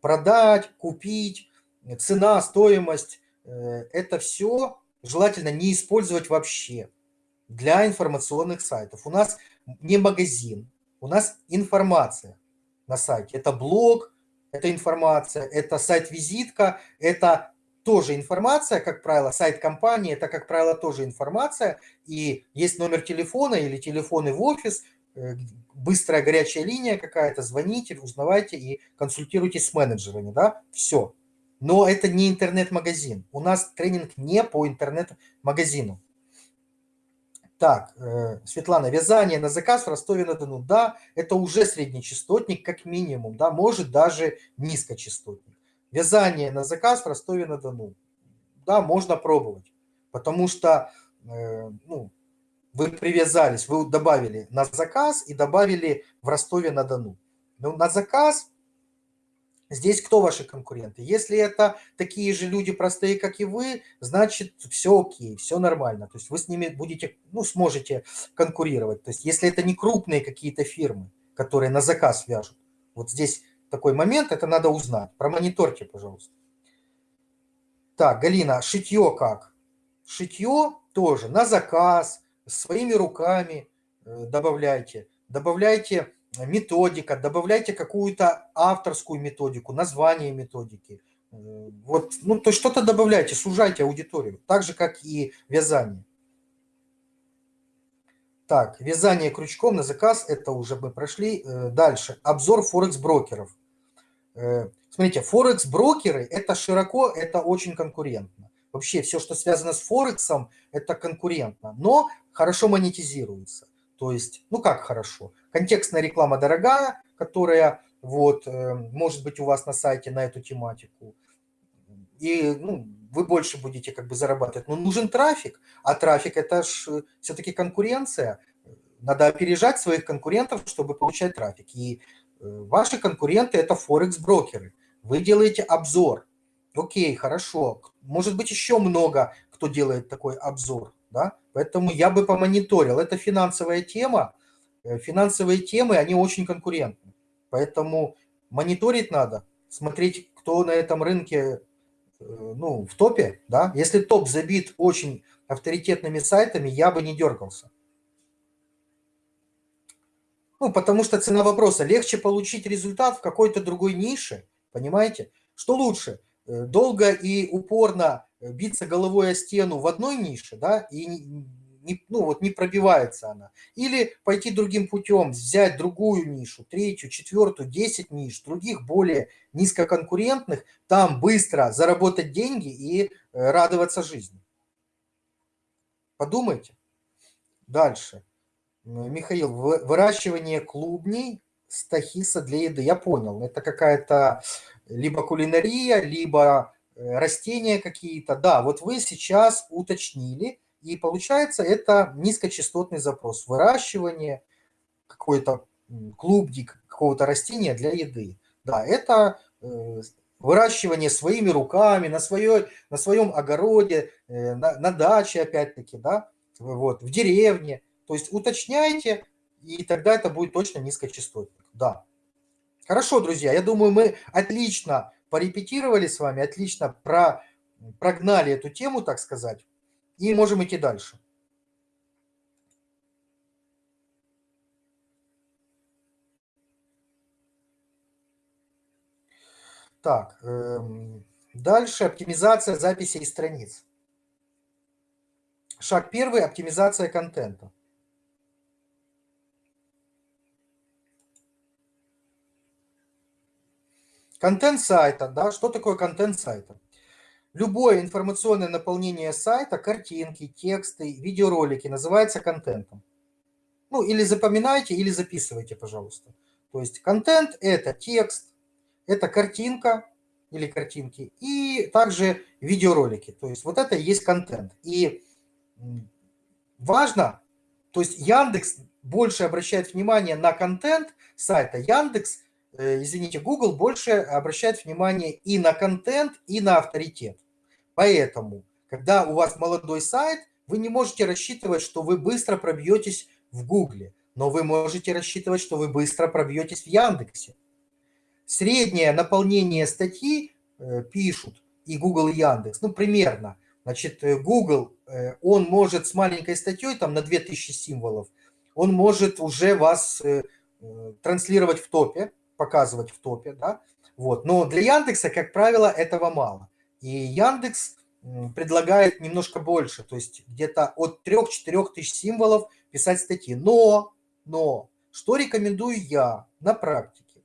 продать, купить, цена, стоимость, э, это все желательно не использовать вообще для информационных сайтов. У нас не магазин, у нас информация на сайте. Это блог, это информация, это сайт-визитка, это тоже информация, как правило, сайт компании, это, как правило, тоже информация, и есть номер телефона или телефоны в офис, быстрая горячая линия какая-то, звоните, узнавайте и консультируйтесь с менеджерами, да, все. Но это не интернет-магазин. У нас тренинг не по интернет-магазину. Так, э, Светлана, вязание на заказ в Ростове-на-Дону. Да, это уже среднечастотник, как минимум, да, может даже низкочастотник. Вязание на заказ в Ростове-на-Дону. Да, можно пробовать, потому что, э, ну, вы привязались, вы добавили на заказ и добавили в Ростове-на-Дону. Но на заказ здесь кто ваши конкуренты? Если это такие же люди простые, как и вы, значит все окей, все нормально. То есть вы с ними будете, ну, сможете конкурировать. То есть если это не крупные какие-то фирмы, которые на заказ вяжут. Вот здесь такой момент, это надо узнать. Промониторьте, пожалуйста. Так, Галина, шитье как? Шитье тоже на заказ, своими руками э, добавляйте. Добавляйте методика, добавляйте какую-то авторскую методику, название методики. Э, вот, ну, то что-то добавляйте, сужайте аудиторию, так же, как и вязание. Так, вязание крючком на заказ, это уже мы прошли. Э, дальше, обзор форекс-брокеров. Смотрите, форекс-брокеры – это широко, это очень конкурентно. Вообще все, что связано с Форексом, это конкурентно, но хорошо монетизируется. То есть, ну как хорошо? Контекстная реклама дорогая, которая вот э, может быть у вас на сайте на эту тематику. И ну, вы больше будете как бы зарабатывать. Но нужен трафик, а трафик это ж все-таки конкуренция. Надо опережать своих конкурентов, чтобы получать трафик. И э, ваши конкуренты это форекс-брокеры. Вы делаете обзор, Окей, хорошо. Может быть, еще много кто делает такой обзор, да? Поэтому я бы помониторил. Это финансовая тема. Э, финансовые темы, они очень конкурентны. Поэтому мониторить надо, смотреть, кто на этом рынке э, ну, в топе, да? Если топ забит очень авторитетными сайтами, я бы не дергался. Ну, потому что цена вопроса. Легче получить результат в какой-то другой нише, понимаете? Что лучше? Э, долго и упорно биться головой о стену в одной нише, да, и не, ну, вот не пробивается она. Или пойти другим путем, взять другую нишу, третью, четвертую, десять ниш, других более низкоконкурентных, там быстро заработать деньги и э, радоваться жизни. Подумайте. Дальше. Михаил, выращивание клубней стахиса для еды. Я понял, это какая-то либо кулинария, либо э, растения какие-то. Да, вот вы сейчас уточнили, и получается это низкочастотный запрос. Выращивание какой-то клубник какого-то растения для еды. Да, это э, выращивание своими руками, на, своей, на своем огороде, э, на, на даче опять-таки, да, вот, в деревне. То есть уточняйте, и тогда это будет точно низкочастотник. Да. Хорошо, друзья, я думаю, мы отлично порепетировали с вами, отлично про, прогнали эту тему, так сказать, и можем идти дальше. Так, эм, дальше оптимизация записей страниц. Шаг первый – оптимизация контента. Контент сайта, да, что такое контент сайта? Любое информационное наполнение сайта, картинки, тексты, видеоролики называется контентом. Ну, или запоминайте, или записывайте, пожалуйста. То есть контент – это текст, это картинка или картинки, и также видеоролики. То есть вот это и есть контент. И важно, то есть Яндекс больше обращает внимание на контент сайта, Яндекс, извините, Google больше обращает внимание и на контент, и на авторитет. Поэтому, когда у вас молодой сайт, вы не можете рассчитывать, что вы быстро пробьетесь в Гугле, но вы можете рассчитывать, что вы быстро пробьетесь в Яндексе. Среднее наполнение статьи э, пишут и Google, и Яндекс, ну, примерно. Значит, э, Google, э, он может с маленькой статьей, там, на 2000 символов, он может уже вас э, э, транслировать в топе, показывать в топе, да, вот. Но для Яндекса, как правило, этого мало. И Яндекс предлагает немножко больше, то есть где-то от 3-4 тысяч символов писать статьи. Но, но, что рекомендую я на практике?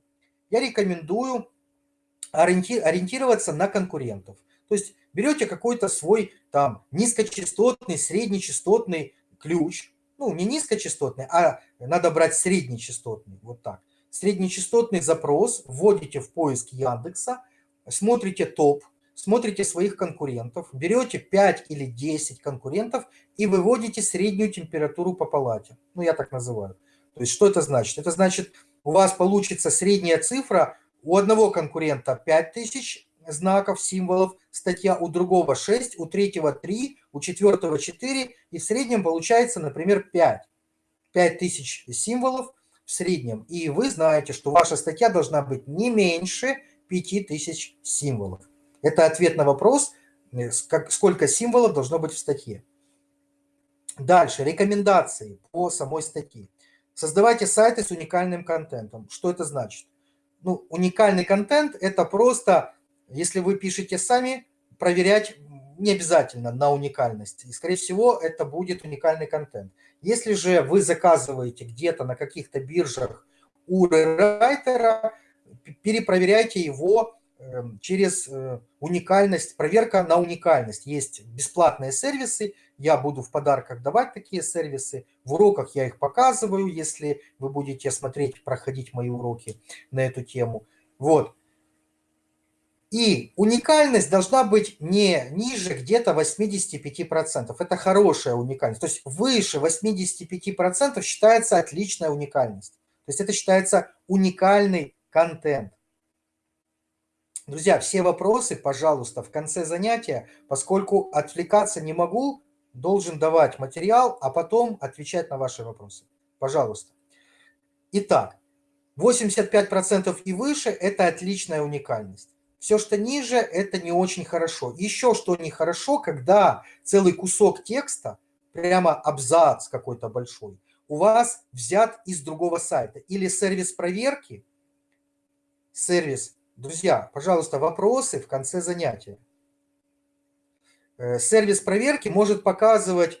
Я рекомендую ориентироваться на конкурентов. То есть берете какой-то свой там низкочастотный, среднечастотный ключ, ну не низкочастотный, а надо брать среднечастотный, вот так. Среднечастотный запрос вводите в поиск Яндекса, смотрите топ, смотрите своих конкурентов, берете 5 или 10 конкурентов и выводите среднюю температуру по палате. Ну, я так называю. То есть что это значит? Это значит, у вас получится средняя цифра, у одного конкурента 5000 знаков, символов, статья у другого 6, у третьего 3, у четвертого 4, и в среднем получается, например, 5. 5000 символов в среднем. И вы знаете, что ваша статья должна быть не меньше 5000 символов. Это ответ на вопрос, э, сколько символов должно быть в статье. Дальше, рекомендации по самой статье. Создавайте сайты с уникальным контентом. Что это значит? Ну, уникальный контент – это просто, если вы пишете сами, проверять не обязательно на уникальность. И, скорее всего, это будет уникальный контент. Если же вы заказываете где-то на каких-то биржах у райтера, перепроверяйте его Эм, через э, уникальность, проверка на уникальность. Есть бесплатные сервисы, я буду в подарках давать такие сервисы. В уроках я их показываю, если вы будете смотреть, проходить мои уроки на эту тему. Вот. И уникальность должна быть не ниже где-то 85%. Это хорошая уникальность. То есть выше 85% считается отличная уникальность. То есть это считается уникальный контент. Друзья, все вопросы, пожалуйста, в конце занятия, поскольку отвлекаться не могу, должен давать материал, а потом отвечать на ваши вопросы. Пожалуйста. Итак, 85% и выше – это отличная уникальность. Все, что ниже, это не очень хорошо. Еще что нехорошо, когда целый кусок текста, прямо абзац какой-то большой, у вас взят из другого сайта. Или сервис проверки, сервис Друзья, пожалуйста, вопросы в конце занятия. Э, сервис проверки может показывать,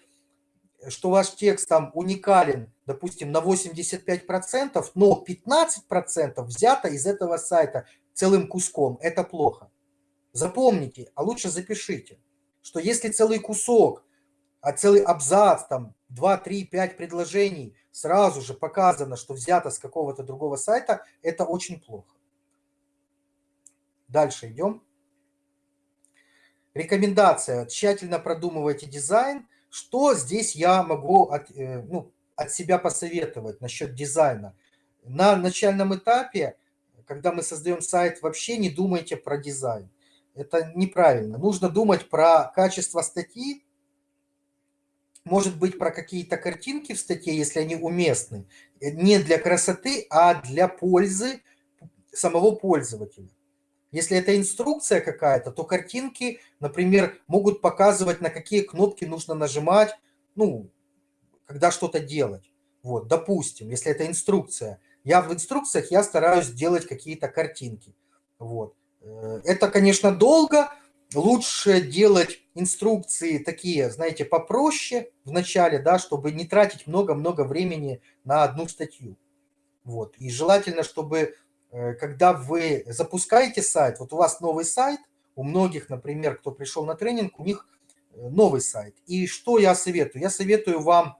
что ваш текст там уникален, допустим, на 85%, но 15% взято из этого сайта целым куском. Это плохо. Запомните, а лучше запишите, что если целый кусок, а целый абзац, там 2, 3, 5 предложений, сразу же показано, что взято с какого-то другого сайта, это очень плохо. Дальше идем. Рекомендация. Тщательно продумывайте дизайн. Что здесь я могу от, э, ну, от себя посоветовать насчет дизайна? На начальном этапе, когда мы создаем сайт, вообще не думайте про дизайн. Это неправильно. Нужно думать про качество статьи, может быть, про какие-то картинки в статье, если они уместны. Не для красоты, а для пользы самого пользователя. Если это инструкция какая-то, то картинки, например, могут показывать, на какие кнопки нужно нажимать, ну, когда что-то делать. Вот, допустим, если это инструкция. Я в инструкциях я стараюсь делать какие-то картинки. Вот. Э, это, конечно, долго, лучше делать инструкции такие, знаете, попроще в начале, да, чтобы не тратить много-много времени на одну статью. Вот. И желательно, чтобы э, когда вы запускаете сайт, вот у вас новый сайт, у многих, например, кто пришел на тренинг, у них э, новый сайт. И что я советую? Я советую вам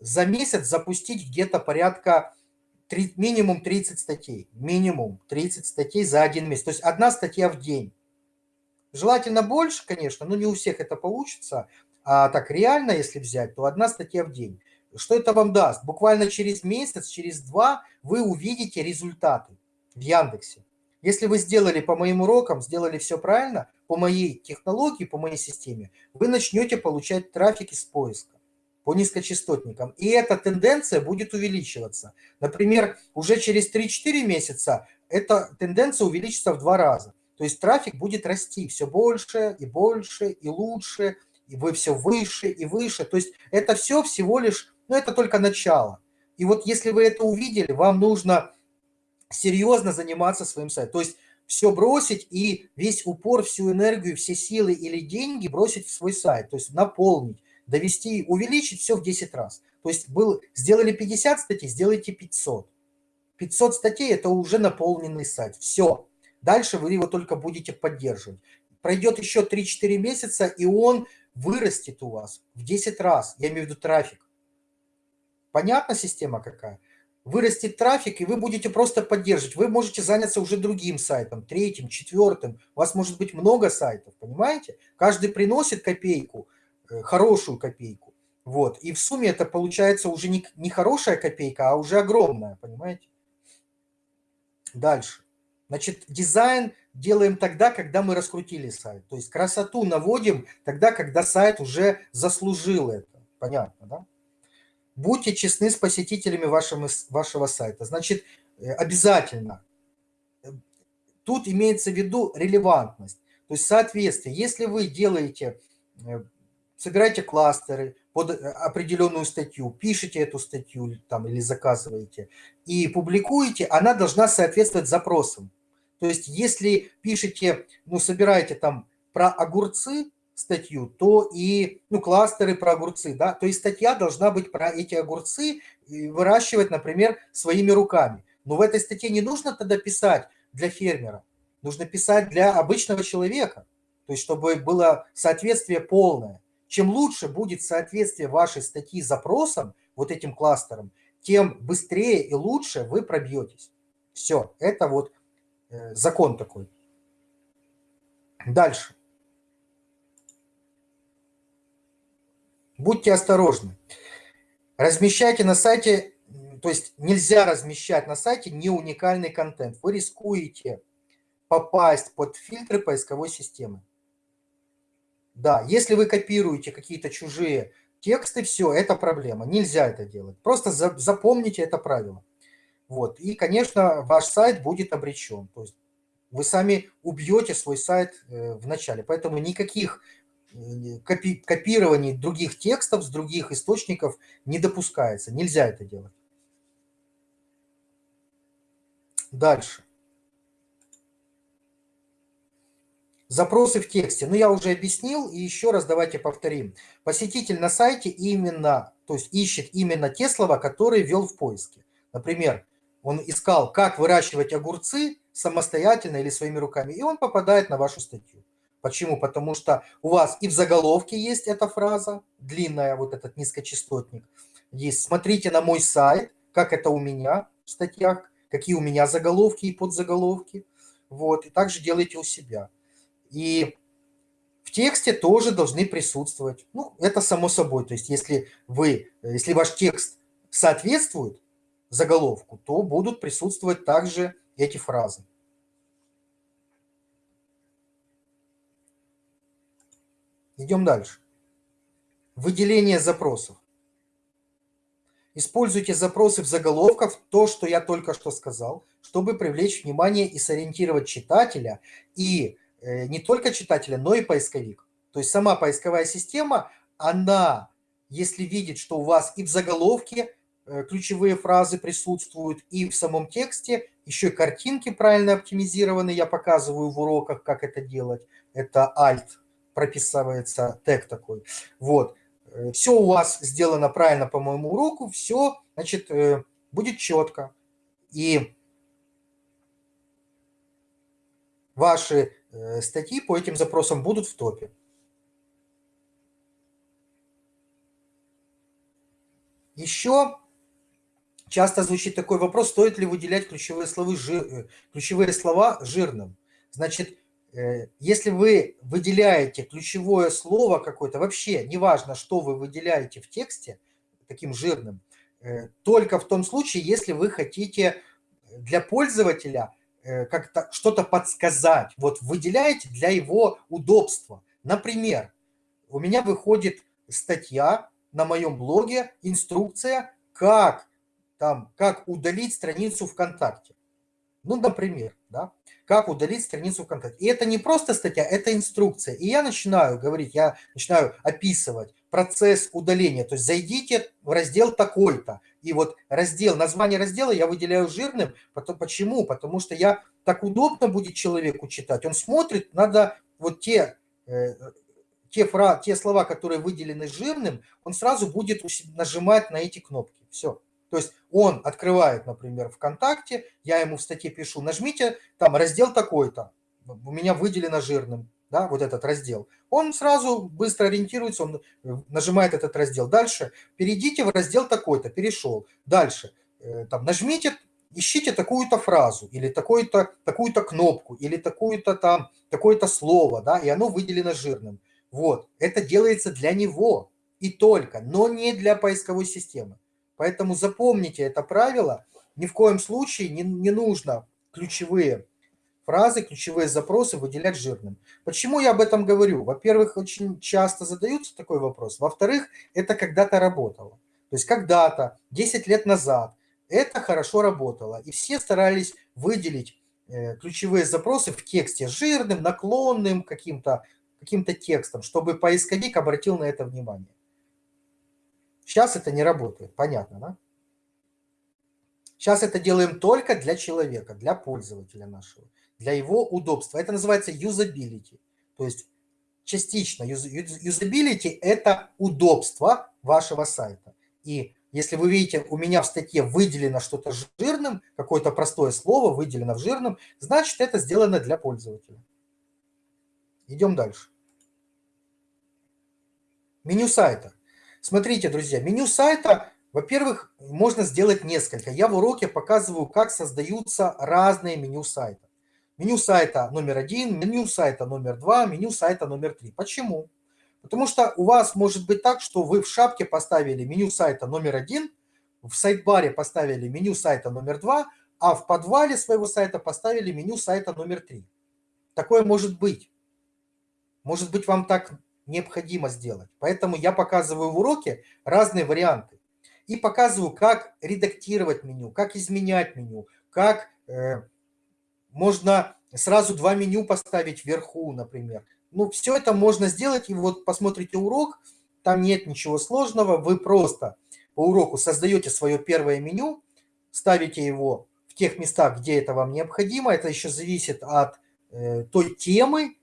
за месяц запустить где-то порядка 3, минимум 30 статей. Минимум 30 статей за один месяц. То есть одна статья в день. Желательно больше, конечно, но не у всех это получится. А так реально, если взять, то одна статья в день. Что это вам даст? Буквально через месяц, через два вы увидите результаты в Яндексе. Если вы сделали по моим урокам, сделали все правильно, по моей технологии, по моей системе, вы начнете получать трафик из поиска по низкочастотникам. И эта тенденция будет увеличиваться. Например, уже через 3-4 месяца эта тенденция увеличится в два раза. То есть трафик будет расти все больше и больше и лучше, и вы все выше и выше. То есть это все всего лишь, ну это только начало. И вот если вы это увидели, вам нужно серьезно заниматься своим сайтом. То есть все бросить и весь упор, всю энергию, все силы или деньги бросить в свой сайт. То есть наполнить, довести, увеличить все в 10 раз. То есть был, сделали 50 статей, сделайте 500. 500 статей – это уже наполненный сайт. Все. Дальше вы его только будете поддерживать. Пройдет еще 3-4 месяца, и он вырастет у вас в 10 раз. Я имею в виду трафик. Понятна система какая? Вырастет трафик, и вы будете просто поддерживать. Вы можете заняться уже другим сайтом, третьим, четвертым. У вас может быть много сайтов, понимаете? Каждый приносит копейку, хорошую копейку. Вот. И в сумме это получается уже не, не хорошая копейка, а уже огромная, понимаете? Дальше. Значит, дизайн делаем тогда, когда мы раскрутили сайт. То есть красоту наводим тогда, когда сайт уже заслужил это. Понятно, да? Будьте честны с посетителями вашего, вашего сайта. Значит, э, обязательно. Тут имеется в виду релевантность. То есть соответствие. Если вы делаете, собираете кластеры под э, определенную статью, пишете эту статью там, или заказываете и публикуете, она должна соответствовать запросам. То есть если пишете, ну, собираете там про огурцы статью, то и, ну, кластеры про огурцы, да, то есть статья должна быть про эти огурцы, выращивать, например, своими руками. Но в этой статье не нужно тогда писать для фермера, нужно писать для обычного человека, то есть чтобы было соответствие полное. Чем лучше будет соответствие вашей статьи запросам, вот этим кластерам, тем быстрее и лучше вы пробьетесь. Все, это вот Э, закон такой. Дальше. Будьте осторожны. Размещайте на сайте, то есть нельзя размещать на сайте не уникальный контент. Вы рискуете попасть под фильтры поисковой системы. Да, если вы копируете какие-то чужие тексты, все, это проблема. Нельзя это делать. Просто запомните это правило. Вот. И, конечно, ваш сайт будет обречен. То есть вы сами убьете свой сайт э, в начале. Поэтому никаких э, копи копирований других текстов с других источников не допускается. Нельзя это делать. Дальше. Запросы в тексте. Ну, я уже объяснил, и еще раз давайте повторим. Посетитель на сайте именно, то есть ищет именно те слова, которые ввел в поиске. Например, он искал, как выращивать огурцы самостоятельно или своими руками, и он попадает на вашу статью. Почему? Потому что у вас и в заголовке есть эта фраза, длинная, вот этот низкочастотник. Есть «Смотрите на мой сайт», как это у меня в статьях, какие у меня заголовки и подзаголовки. Вот, и также делайте у себя. И в тексте тоже должны присутствовать. Ну, это само собой. То есть если вы, если ваш текст соответствует заголовку, то будут присутствовать также эти фразы. Идем дальше. Выделение запросов. Используйте запросы в заголовках, то, что я только что сказал, чтобы привлечь внимание и сориентировать читателя, и не только читателя, но и поисковик. То есть сама поисковая система, она, если видит, что у вас и в заголовке Э, ключевые фразы присутствуют и в самом тексте, еще и картинки правильно оптимизированы, я показываю в уроках, как это делать. это Alt, прописывается тег такой. Вот. Э, все у вас сделано правильно по моему уроку, все, значит, э, будет четко. И ваши э, статьи по этим запросам будут в топе. Еще часто звучит такой вопрос, стоит ли выделять ключевые слова, жир, ключевые слова жирным. Значит, Э, если вы выделяете ключевое слово какое-то, вообще неважно, что вы выделяете в тексте, таким жирным, э, только в том случае, если вы хотите для пользователя э, как-то что-то подсказать. Вот выделяете для его удобства. Например, у меня выходит статья на моем блоге, инструкция, как, там, как удалить страницу ВКонтакте. Ну, например, да, как удалить страницу ВКонтакте. И это не просто статья, это инструкция. И я начинаю говорить, я начинаю описывать процесс удаления. То есть зайдите в раздел такой-то. И вот раздел, название раздела я выделяю жирным. Потом, почему? Потому что я так удобно будет человеку читать. Он смотрит, надо вот те, э, те, фра, те слова, которые выделены жирным, он сразу будет нажимать на эти кнопки. Все. То есть он открывает, например, ВКонтакте, я ему в статье пишу, нажмите там раздел такой-то, у меня выделено жирным, да, вот этот раздел. Он сразу быстро ориентируется, он э, нажимает этот раздел. Дальше перейдите в раздел такой-то, перешел. Дальше э, там нажмите, ищите такую-то фразу или такую-то такую-то кнопку или такую-то там такое-то слово, да, и оно выделено жирным. Вот, это делается для него и только, но не для поисковой системы. Поэтому запомните это правило. Ни в коем случае не, не нужно ключевые фразы, ключевые запросы выделять жирным. Почему я об этом говорю? Во-первых, очень часто задаются такой вопрос. Во-вторых, это когда-то работало. То есть когда-то, 10 лет назад, это хорошо работало. И все старались выделить э, ключевые запросы в тексте жирным, наклонным каким-то каким, -то, текстом, чтобы поисковик обратил на это внимание. Сейчас это не работает, понятно, да? Сейчас это делаем только для человека, для пользователя нашего, для его удобства. Это называется юзабилити. То есть частично юзабилити – это удобство вашего сайта. И если вы видите, у меня в статье выделено что-то жирным, какое-то простое слово выделено в жирном, значит, это сделано для пользователя. Идем дальше. Меню сайта. Смотрите, друзья, меню сайта, во-первых, можно сделать несколько. Я в уроке показываю, как создаются разные меню сайта. Меню сайта номер один, меню сайта номер два, меню сайта номер три. Почему? Потому что у вас может быть так, что вы в шапке поставили меню сайта номер один, в сайт-баре поставили меню сайта номер два, а в подвале своего сайта поставили меню сайта номер три. Такое может быть. Может быть, вам так необходимо сделать. Поэтому я показываю в уроке разные варианты. И показываю, как редактировать меню, как изменять меню, как э, можно сразу два меню поставить вверху, например. Ну, все это можно сделать, и вот посмотрите урок, там нет ничего сложного, вы просто по уроку создаете свое первое меню, ставите его в тех местах, где это вам необходимо, это еще зависит от э, той темы,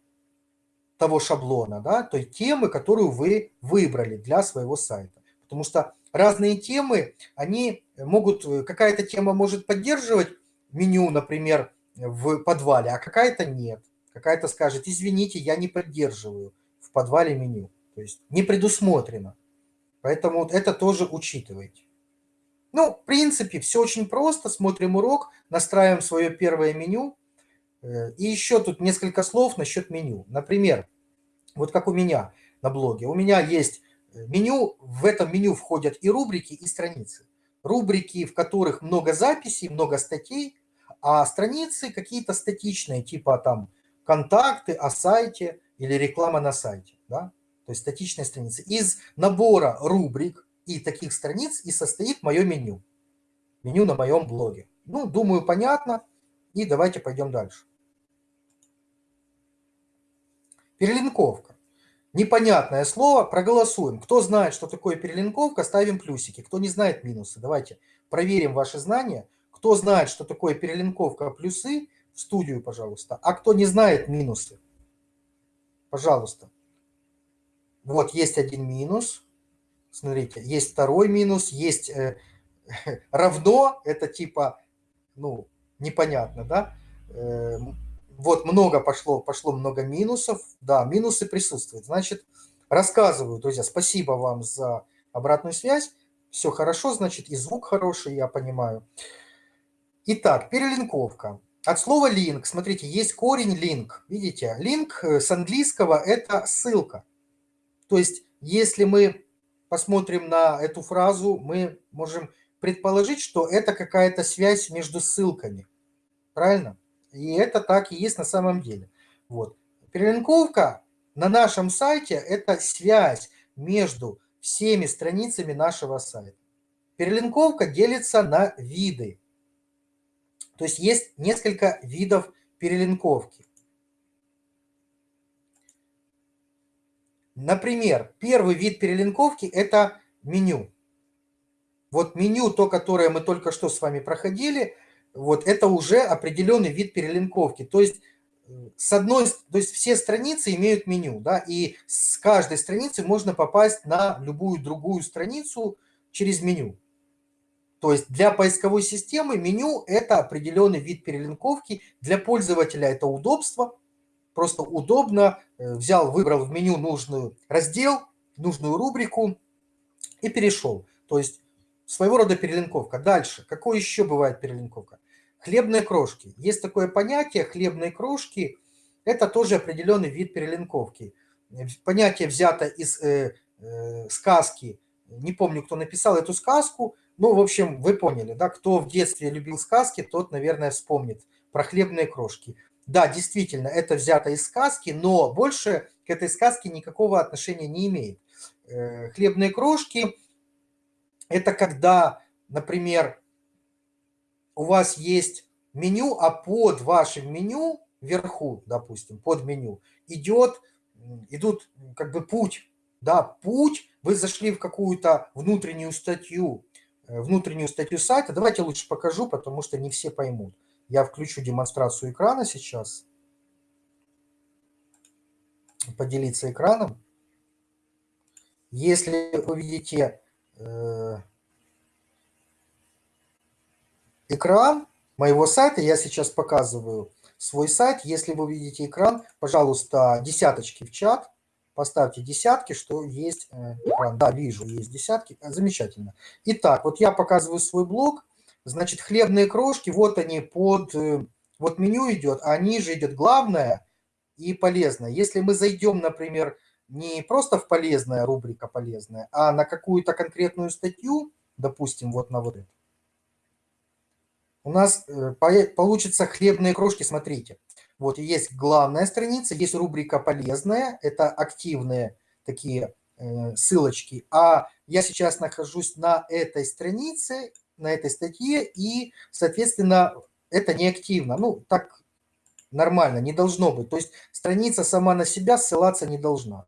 того шаблона, да, той темы, которую вы выбрали для своего сайта. Потому что разные темы, они могут, какая-то тема может поддерживать меню, например, в подвале, а какая-то нет. Какая-то скажет, извините, я не поддерживаю в подвале меню. То есть не предусмотрено. Поэтому вот это тоже учитывайте. Ну, в принципе, все очень просто. Смотрим урок, настраиваем свое первое меню, Э, и еще тут несколько слов насчет меню. Например, вот как у меня на блоге. У меня есть э, меню, в этом меню входят и рубрики, и страницы. Рубрики, в которых много записей, много статей, а страницы какие-то статичные, типа там контакты о сайте или реклама на сайте. Да? То есть статичные страницы. Из набора рубрик и таких страниц и состоит мое меню. Меню на моем блоге. Ну, думаю, понятно. И давайте пойдем дальше. Перелинковка. Непонятное слово, проголосуем. Кто знает, что такое перелинковка, ставим плюсики. Кто не знает, минусы. Давайте проверим ваши знания. Кто знает, что такое перелинковка, плюсы, в студию, пожалуйста. А кто не знает, минусы. Пожалуйста. Вот есть один минус. Смотрите, есть второй минус, есть э, равно, это типа, ну, непонятно, да? Э, вот много пошло, пошло много минусов. Да, минусы присутствуют. Значит, рассказываю, друзья, спасибо вам за обратную связь. Все хорошо, значит, и звук хороший, я понимаю. Итак, перелинковка. От слова link, смотрите, есть корень link. Видите, link э, с английского – это ссылка. То есть, если мы посмотрим на эту фразу, мы можем предположить, что это какая-то связь между ссылками. Правильно? И это так и есть на самом деле. Вот. Перелинковка на нашем сайте – это связь между всеми страницами нашего сайта. Перелинковка делится на виды. То есть есть несколько видов перелинковки. Например, первый вид перелинковки – это меню. Вот меню, то, которое мы только что с вами проходили, вот это уже определенный вид перелинковки. То есть с одной, то есть все страницы имеют меню, да, и с каждой страницы можно попасть на любую другую страницу через меню. То есть для поисковой системы меню – это определенный вид перелинковки. Для пользователя это удобство. Просто удобно. Э, взял, выбрал в меню нужный раздел, нужную рубрику и перешел. То есть своего рода перелинковка. Дальше. Какой еще бывает перелинковка? Хлебные крошки. Есть такое понятие хлебные крошки. Это тоже определенный вид перелинковки. Понятие взято из э, э, сказки. Не помню, кто написал эту сказку – ну, в общем, вы поняли, да, кто в детстве любил сказки, тот, наверное, вспомнит про хлебные крошки. Да, действительно, это взято из сказки, но больше к этой сказке никакого отношения не имеет. Э, хлебные крошки – это когда, например, у вас есть меню, а под вашим меню, вверху, допустим, под меню, идет, идут как бы путь, да, путь, вы зашли в какую-то внутреннюю статью, внутреннюю статью сайта. Давайте лучше покажу, потому что не все поймут. Я включу демонстрацию экрана сейчас. Поделиться экраном. Если вы видите э, экран моего сайта, я сейчас показываю свой сайт. Если вы видите экран, пожалуйста, десяточки в чат поставьте десятки, что есть э, экран. Да, вижу, есть десятки. Э, замечательно. Итак, вот я показываю свой блог. Значит, хлебные крошки, вот они под... Э, вот меню идет, а ниже идет главное и полезное. Если мы зайдем, например, не просто в полезная рубрика полезная, а на какую-то конкретную статью, допустим, вот на вот это, у нас получится хлебные крошки, смотрите. Вот есть главная страница, есть рубрика «Полезная», это активные такие э, ссылочки. А я сейчас нахожусь на этой странице, на этой статье, и, соответственно, это не активно. Ну, так нормально, не должно быть. То есть страница сама на себя ссылаться не должна.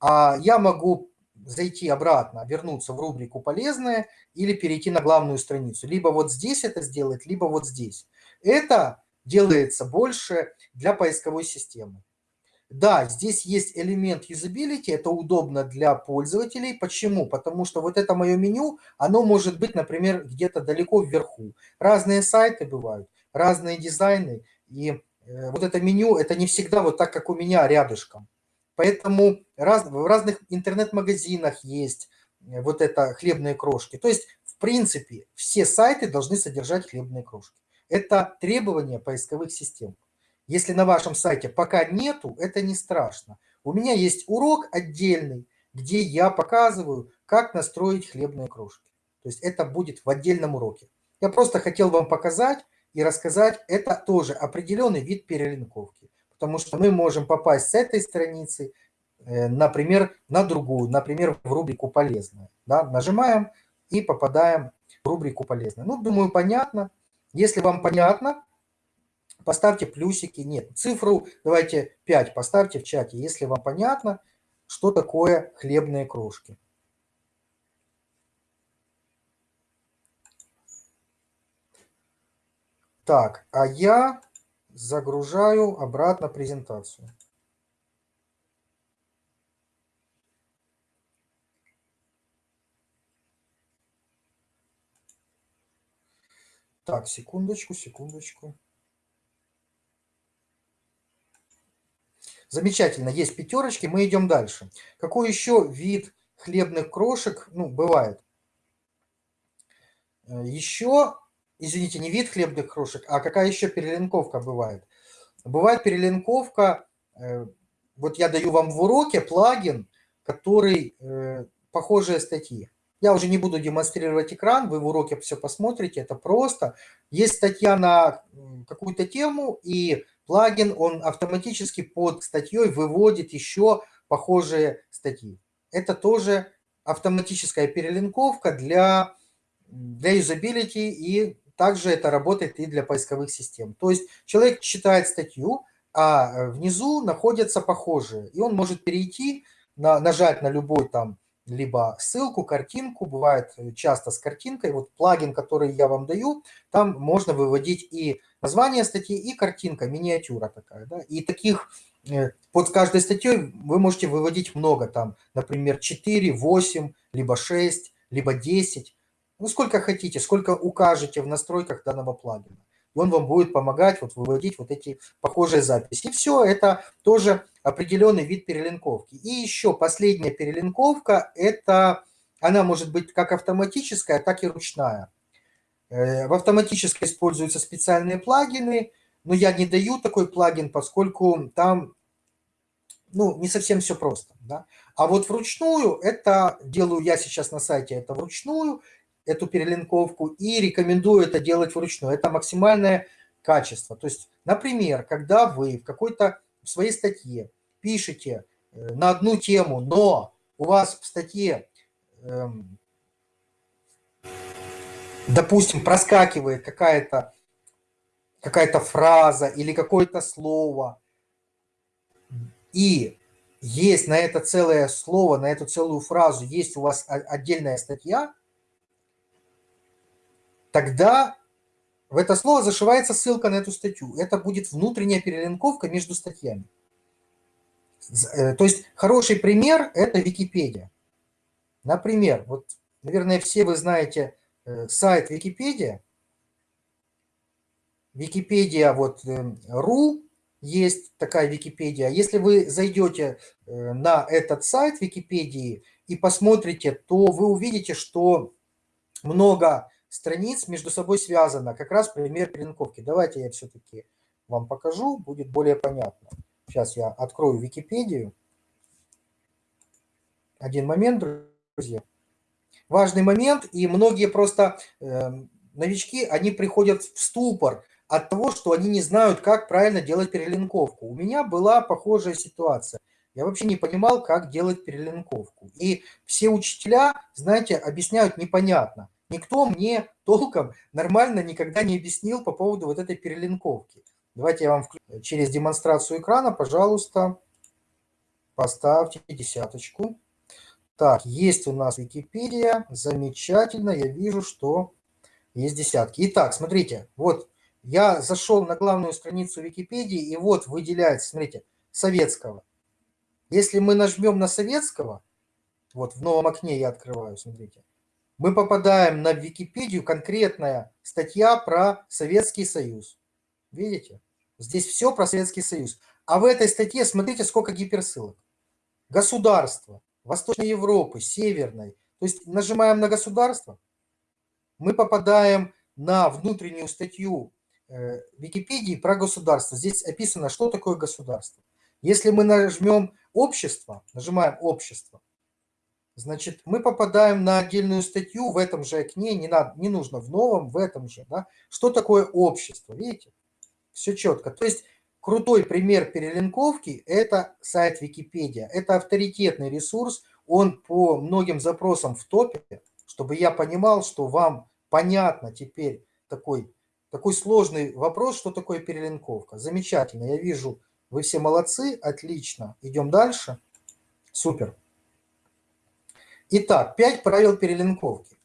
А я могу зайти обратно, вернуться в рубрику «Полезная» или перейти на главную страницу. Либо вот здесь это сделать, либо вот здесь. Это делается больше для поисковой системы. Да, здесь есть элемент юзабилити, это удобно для пользователей. Почему? Потому что вот это мое меню, оно может быть, например, где-то далеко вверху. Разные сайты бывают, разные дизайны, и э, вот это меню, это не всегда вот так, как у меня рядышком. Поэтому раз, в разных интернет-магазинах есть э, вот это хлебные крошки. То есть, в принципе, все сайты должны содержать хлебные крошки. Это требования поисковых систем. Если на вашем сайте пока нету, это не страшно. У меня есть урок отдельный, где я показываю, как настроить хлебные крошки. То есть это будет в отдельном уроке. Я просто хотел вам показать и рассказать, это тоже определенный вид перелинковки. Потому что мы можем попасть с этой страницы, э, например, на другую, например, в рубрику «Полезное». Да? Нажимаем и попадаем в рубрику «Полезное». Ну, думаю, понятно. Если вам понятно, поставьте плюсики. Нет, цифру давайте 5 поставьте в чате, если вам понятно, что такое хлебные крошки. Так, а я загружаю обратно презентацию. Так, секундочку, секундочку. Замечательно, есть пятерочки, мы идем дальше. Какой еще вид хлебных крошек, ну, бывает? Э, еще, извините, не вид хлебных крошек, а какая еще перелинковка бывает? Бывает перелинковка, э, вот я даю вам в уроке плагин, который э, похожие статьи. Я уже не буду демонстрировать экран, вы в уроке все посмотрите, это просто. Есть статья на какую-то тему, и плагин, он автоматически под статьей выводит еще похожие статьи. Это тоже автоматическая перелинковка для, для юзабилити, и также это работает и для поисковых систем. То есть человек читает статью, а внизу находятся похожие, и он может перейти, на, нажать на любой там либо ссылку, картинку, бывает э, часто с картинкой. Вот плагин, который я вам даю, там можно выводить и название статьи, и картинка, миниатюра такая. Да? И таких э, под каждой статьей вы можете выводить много, там, например, 4, 8, либо 6, либо 10. Ну, сколько хотите, сколько укажете в настройках данного плагина и он вам будет помогать вот выводить вот эти похожие записи. И все, это тоже определенный вид перелинковки. И еще последняя перелинковка, это она может быть как автоматическая, так и ручная. Э, в автоматической используются специальные плагины, но я не даю такой плагин, поскольку там ну, не совсем все просто. Да? А вот вручную, это делаю я сейчас на сайте, это вручную, эту перелинковку и рекомендую это делать вручную. Это максимальное качество. То есть, например, когда вы в какой-то в своей статье пишете э, на одну тему, но у вас в статье, эм, допустим, проскакивает какая-то какая-то фраза или какое-то слово, и есть на это целое слово, на эту целую фразу, есть у вас отдельная статья – тогда в это слово зашивается ссылка на эту статью. Это будет внутренняя перелинковка между статьями. Э, то есть хороший пример – это Википедия. Например, вот, наверное, все вы знаете э, сайт Википедия. Википедия вот э, ру есть такая Википедия. Если вы зайдете на этот сайт Википедии и посмотрите, то вы увидите, что много страниц между собой связано. Как раз пример перелинковки. Давайте я все-таки вам покажу, будет более понятно. Сейчас я открою Википедию. Один момент, друзья. Важный момент, и многие просто э, новички, они приходят в ступор от того, что они не знают, как правильно делать перелинковку. У меня была похожая ситуация. Я вообще не понимал, как делать перелинковку. И все учителя, знаете, объясняют непонятно. Никто мне толком нормально никогда не объяснил по поводу вот этой перелинковки. Давайте я вам через демонстрацию экрана, пожалуйста, поставьте десяточку. Так, есть у нас Википедия, замечательно, я вижу, что есть десятки. Итак, смотрите, вот я зашел на главную страницу Википедии, и вот выделяется, смотрите, советского. Если мы нажмем на советского, вот в новом окне я открываю, смотрите, мы попадаем на Википедию, конкретная статья про Советский Союз. Видите? Здесь все про Советский Союз. А в этой статье смотрите, сколько гиперссылок. Государство Восточной Европы, Северной. То есть нажимаем на государство, мы попадаем на внутреннюю статью э, Википедии про государство. Здесь описано, что такое государство. Если мы нажмем общество, нажимаем общество, Значит, мы попадаем на отдельную статью в этом же окне, не, надо, не нужно в новом, в этом же. Да? Что такое общество? Видите? Все четко. То есть крутой пример перелинковки – это сайт Википедия. Это авторитетный ресурс, он по многим запросам в топе, чтобы я понимал, что вам понятно теперь такой, такой сложный вопрос, что такое перелинковка. Замечательно, я вижу, вы все молодцы, отлично. Идем дальше. Супер. Итак, 5 правил перелинковки.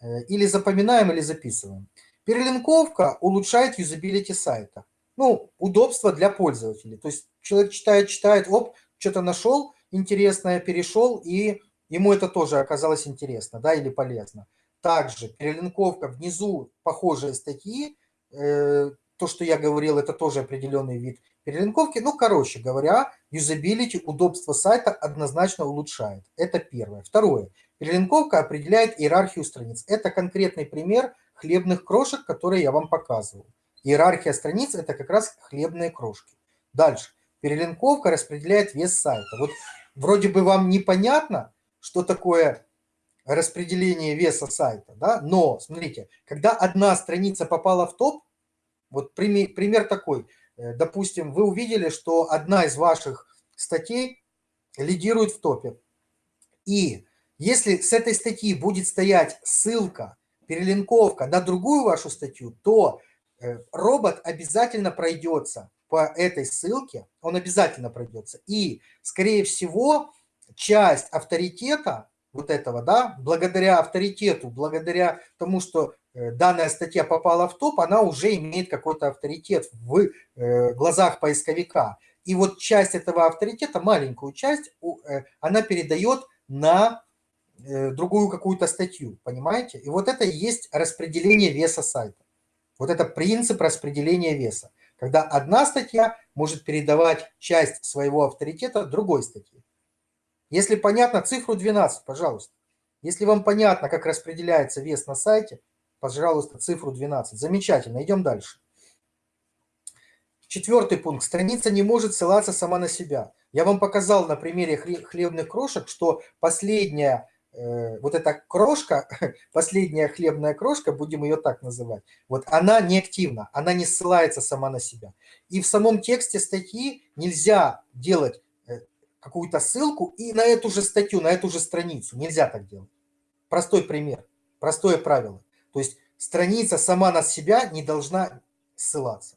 Э, или запоминаем, или записываем. Перелинковка улучшает юзабилити сайта. Ну, удобство для пользователей. То есть человек читает, читает, оп, что-то нашел интересное, перешел, и ему это тоже оказалось интересно, да, или полезно. Также перелинковка внизу похожие статьи, э, то, что я говорил, это тоже определенный вид перелинковки. Ну, короче говоря, юзабилити, удобство сайта однозначно улучшает. Это первое. Второе. Перелинковка определяет иерархию страниц. Это конкретный пример хлебных крошек, которые я вам показывал. Иерархия страниц – это как раз хлебные крошки. Дальше. Перелинковка распределяет вес сайта. Вот вроде бы вам непонятно, что такое распределение веса сайта, да? но смотрите, когда одна страница попала в топ, вот пример, пример такой, э, допустим, вы увидели, что одна из ваших статей лидирует в топе. И если с этой статьи будет стоять ссылка, перелинковка на другую вашу статью, то робот обязательно пройдется по этой ссылке, он обязательно пройдется. И, скорее всего, часть авторитета вот этого, да, благодаря авторитету, благодаря тому, что э, данная статья попала в топ, она уже имеет какой-то авторитет в э, глазах поисковика. И вот часть этого авторитета, маленькую часть, э, она передает на другую какую-то статью, понимаете? И вот это и есть распределение веса сайта. Вот это принцип распределения веса, когда одна статья может передавать часть своего авторитета другой статье. Если понятно, цифру 12, пожалуйста. Если вам понятно, как распределяется вес на сайте, пожалуйста, цифру 12. Замечательно, идем дальше. Четвертый пункт. Страница не может ссылаться сама на себя. Я вам показал на примере хлебных крошек, что последняя вот эта крошка, последняя хлебная крошка, будем ее так называть, вот она не активна, она не ссылается сама на себя. И в самом тексте статьи нельзя делать какую-то ссылку и на эту же статью, на эту же страницу. Нельзя так делать. Простой пример, простое правило. То есть страница сама на себя не должна ссылаться.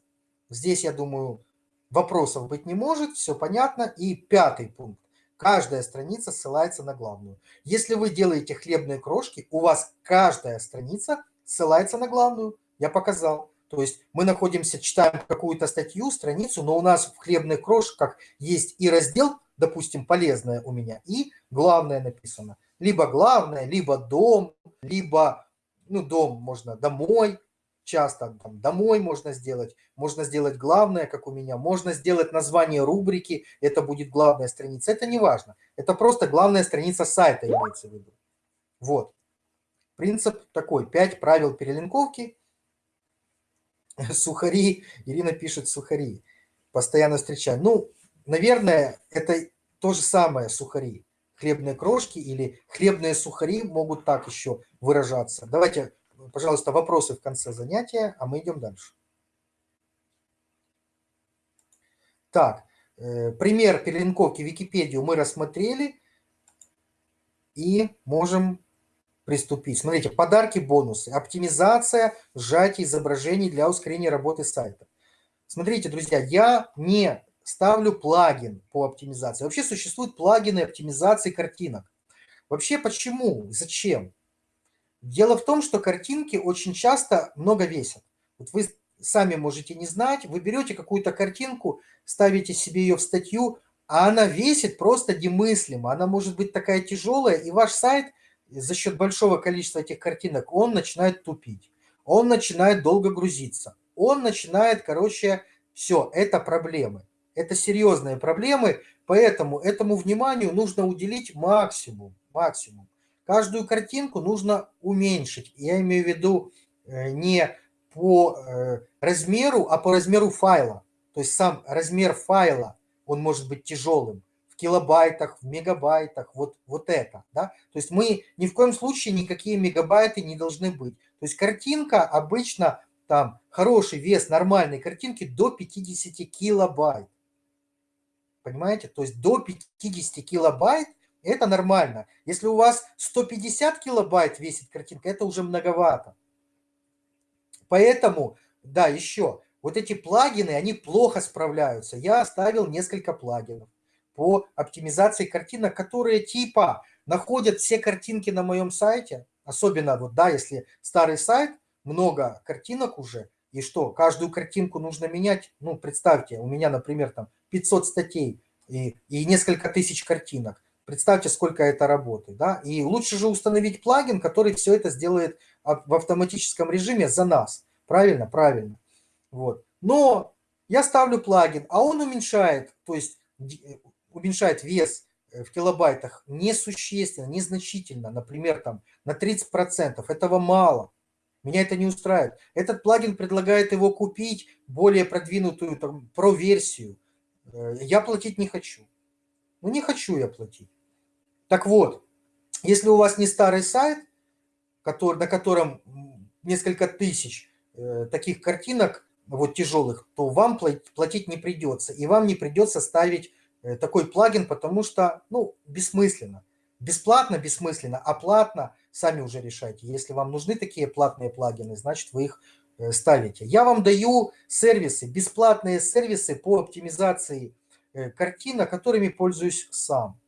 Здесь, я думаю, вопросов быть не может, все понятно. И пятый пункт. Каждая страница ссылается на главную. Если вы делаете хлебные крошки, у вас каждая страница ссылается на главную. Я показал. То есть мы находимся, читаем какую-то статью, страницу, но у нас в хлебных крошках есть и раздел допустим, полезное у меня, и главное написано. Либо главное, либо дом, либо, ну, дом можно домой, часто там домой можно сделать, можно сделать главное, как у меня, можно сделать название рубрики, это будет главная страница, это не важно, это просто главная страница сайта имеется в виду. Вот. Принцип такой, 5 правил перелинковки. Сухари, Ирина пишет сухари, постоянно встречаю. Ну, наверное, это то же самое сухари. Хлебные крошки или хлебные сухари могут так еще выражаться. Давайте, пожалуйста, вопросы в конце занятия, а мы идем дальше. Так, э, пример перелинковки Википедию мы рассмотрели и можем приступить. Смотрите, подарки, бонусы, оптимизация, сжатие изображений для ускорения работы сайта. Смотрите, друзья, я не ставлю плагин по оптимизации. Вообще существуют плагины оптимизации картинок. Вообще почему? Зачем? Дело в том, что картинки очень часто много весят. Вот вы сами можете не знать, вы берете какую-то картинку, ставите себе ее в статью, а она весит просто немыслимо. Она может быть такая тяжелая, и ваш сайт за счет большого количества этих картинок, он начинает тупить. Он начинает долго грузиться. Он начинает, короче, все, это проблемы. Это серьезные проблемы, поэтому этому вниманию нужно уделить максимум. максимум. Каждую картинку нужно уменьшить. Я имею в виду э, не по э, размеру, а по размеру файла. То есть сам размер файла, он может быть тяжелым в килобайтах, в мегабайтах, вот, вот это. Да? То есть мы ни в коем случае никакие мегабайты не должны быть. То есть картинка обычно, там хороший вес нормальной картинки до 50 килобайт. Понимаете? То есть до 50 килобайт это нормально. Если у вас 150 килобайт весит картинка, это уже многовато. Поэтому, да, еще, вот эти плагины, они плохо справляются. Я оставил несколько плагинов по оптимизации картинок, которые типа находят все картинки на моем сайте, особенно вот, да, если старый сайт, много картинок уже, и что, каждую картинку нужно менять? Ну, представьте, у меня, например, там 500 статей и, и несколько тысяч картинок. Представьте, сколько это работы. Да? И лучше же установить плагин, который все это сделает в автоматическом режиме за нас. Правильно? Правильно. Вот. Но я ставлю плагин, а он уменьшает, то есть э, уменьшает вес э, в килобайтах несущественно, незначительно, например, там на 30%. Этого мало. Меня это не устраивает. Этот плагин предлагает его купить, более продвинутую там, про-версию. Э, я платить не хочу. Ну, не хочу я платить. Так вот, если у вас не старый сайт, который, на котором несколько тысяч э, таких картинок, вот тяжелых, то вам платить не придется. И вам не придется ставить э, такой плагин, потому что, ну, бессмысленно. Бесплатно, бессмысленно, а платно сами уже решайте. Если вам нужны такие платные плагины, значит вы их э, ставите. Я вам даю сервисы, бесплатные сервисы по оптимизации э, картинок, которыми пользуюсь сам.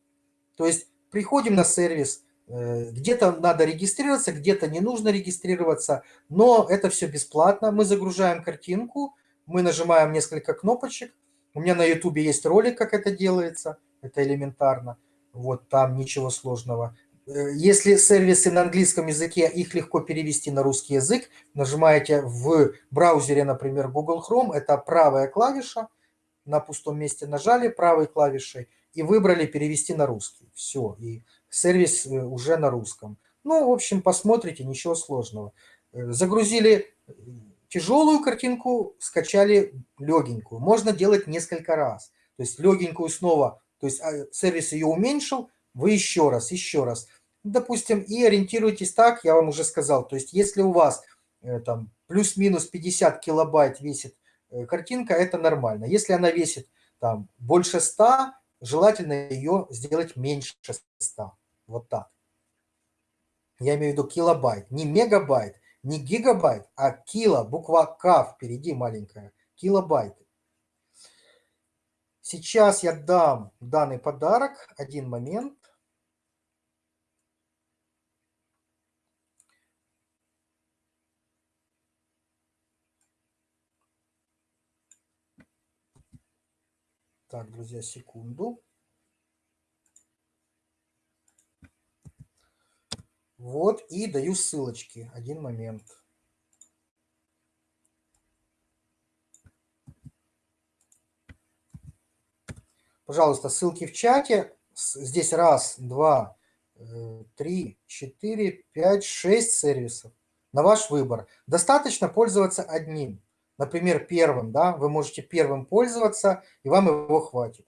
То есть приходим на сервис, э, где-то надо регистрироваться, где-то не нужно регистрироваться, но это все бесплатно. Мы загружаем картинку, мы нажимаем несколько кнопочек. У меня на YouTube есть ролик, как это делается, это элементарно. Вот там ничего сложного. Э, если сервисы на английском языке, их легко перевести на русский язык. Нажимаете в браузере, например, Google Chrome, это правая клавиша, на пустом месте нажали правой клавишей и выбрали перевести на русский. Все, и сервис э, уже на русском. Ну, в общем, посмотрите, ничего сложного. Э, загрузили тяжелую картинку, скачали легенькую. Можно делать несколько раз. То есть легенькую снова то есть а, сервис ее уменьшил, вы еще раз, еще раз. Допустим, и ориентируйтесь так, я вам уже сказал. То есть если у вас э, там плюс-минус 50 килобайт весит э, картинка, это нормально. Если она весит там больше 100, желательно ее сделать меньше 100. Вот так. Я имею в виду килобайт, не мегабайт, не гигабайт, а кило, буква К впереди маленькая, килобайты. Сейчас я дам данный подарок. Один момент. Так, друзья, секунду. Вот, и даю ссылочки. Один момент. Пожалуйста, ссылки в чате. Здесь раз, два, э, три, четыре, пять, шесть сервисов. На ваш выбор. Достаточно пользоваться одним. Например, первым. Да? Вы можете первым пользоваться, и вам его хватит.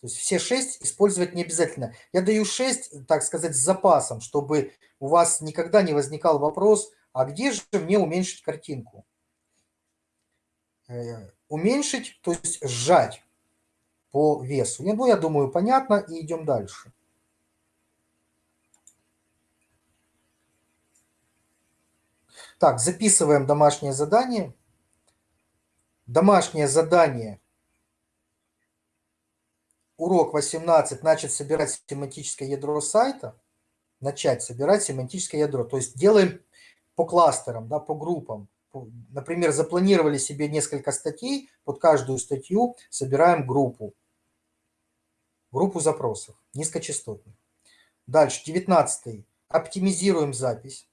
То есть все шесть использовать не обязательно. Я даю шесть, так сказать, с запасом, чтобы у вас никогда не возникал вопрос, а где же мне уменьшить картинку? Э, уменьшить, то есть сжать по весу. Ну, я думаю, понятно, и идем дальше. Так, записываем домашнее задание. Домашнее задание. Урок 18. Начать собирать семантическое ядро сайта. Начать собирать семантическое ядро. То есть делаем по кластерам, да, по группам. Например, запланировали себе несколько статей, под каждую статью собираем группу группу запросов низкочастотных. Дальше, 19 оптимизируем запись,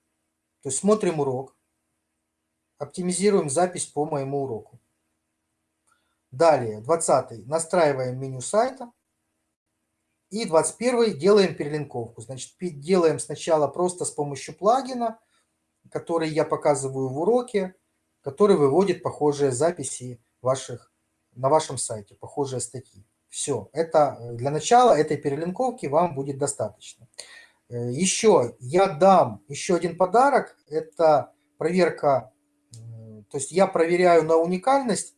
то есть смотрим урок, оптимизируем запись по моему уроку. Далее, 20 настраиваем меню сайта. И 21 делаем перелинковку. Значит, делаем сначала просто с помощью плагина, который я показываю в уроке, который выводит похожие записи ваших, на вашем сайте, похожие статьи. Все, это э, для начала этой перелинковки вам будет достаточно. Э, еще я дам еще один подарок, это проверка, то есть я проверяю на уникальность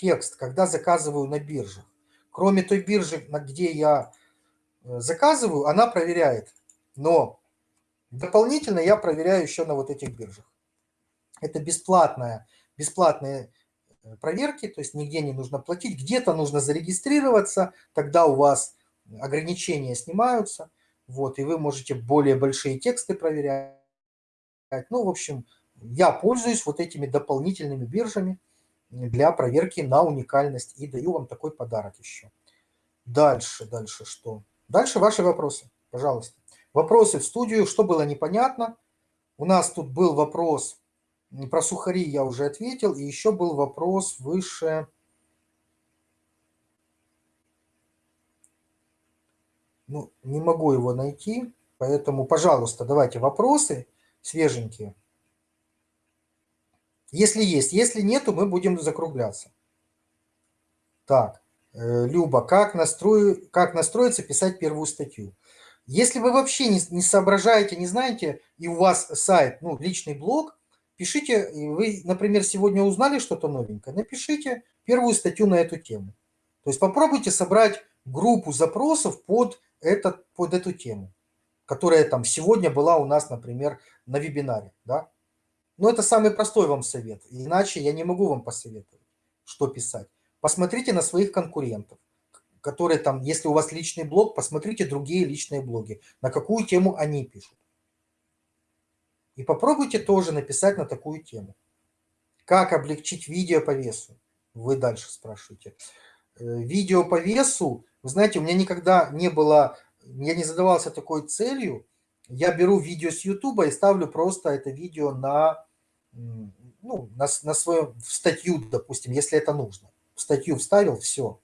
текст, когда заказываю на биржах. Кроме той биржи, где я э, заказываю, она проверяет, но дополнительно я проверяю еще на вот этих биржах. Это бесплатная, бесплатная Э, проверки, то есть нигде не нужно платить, где-то нужно зарегистрироваться, тогда у вас ограничения снимаются, вот, и вы можете более большие тексты проверять. Ну, в общем, я пользуюсь вот этими дополнительными биржами для проверки на уникальность и даю вам такой подарок еще. Дальше, дальше что? Дальше ваши вопросы, пожалуйста. Вопросы в студию, что было непонятно. У нас тут был вопрос про сухари, я уже ответил. И еще был вопрос выше... Ну, не могу его найти, поэтому, пожалуйста, давайте вопросы свеженькие. Если есть. Если нету, мы будем закругляться. Так, э, Люба, как, настрою, как настроиться писать первую статью? Если вы вообще не, не соображаете, не знаете, и у вас сайт, ну, личный блог, пишите, вы, например, сегодня узнали что-то новенькое, напишите первую статью на эту тему. То есть попробуйте собрать группу запросов под, этот, под эту тему, которая там сегодня была у нас, например, на вебинаре. Да? Но это самый простой вам совет, иначе я не могу вам посоветовать, что писать. Посмотрите на своих конкурентов которые там, если у вас личный блог, посмотрите другие личные блоги, на какую тему они пишут. И попробуйте тоже написать на такую тему. Как облегчить видео по весу? Вы дальше спрашиваете. Э, видео по весу, вы знаете, у меня никогда не было, я не задавался такой целью. Я беру видео с YouTube и ставлю просто это видео на, ну, на, на свою статью, допустим, если это нужно. В статью вставил, все.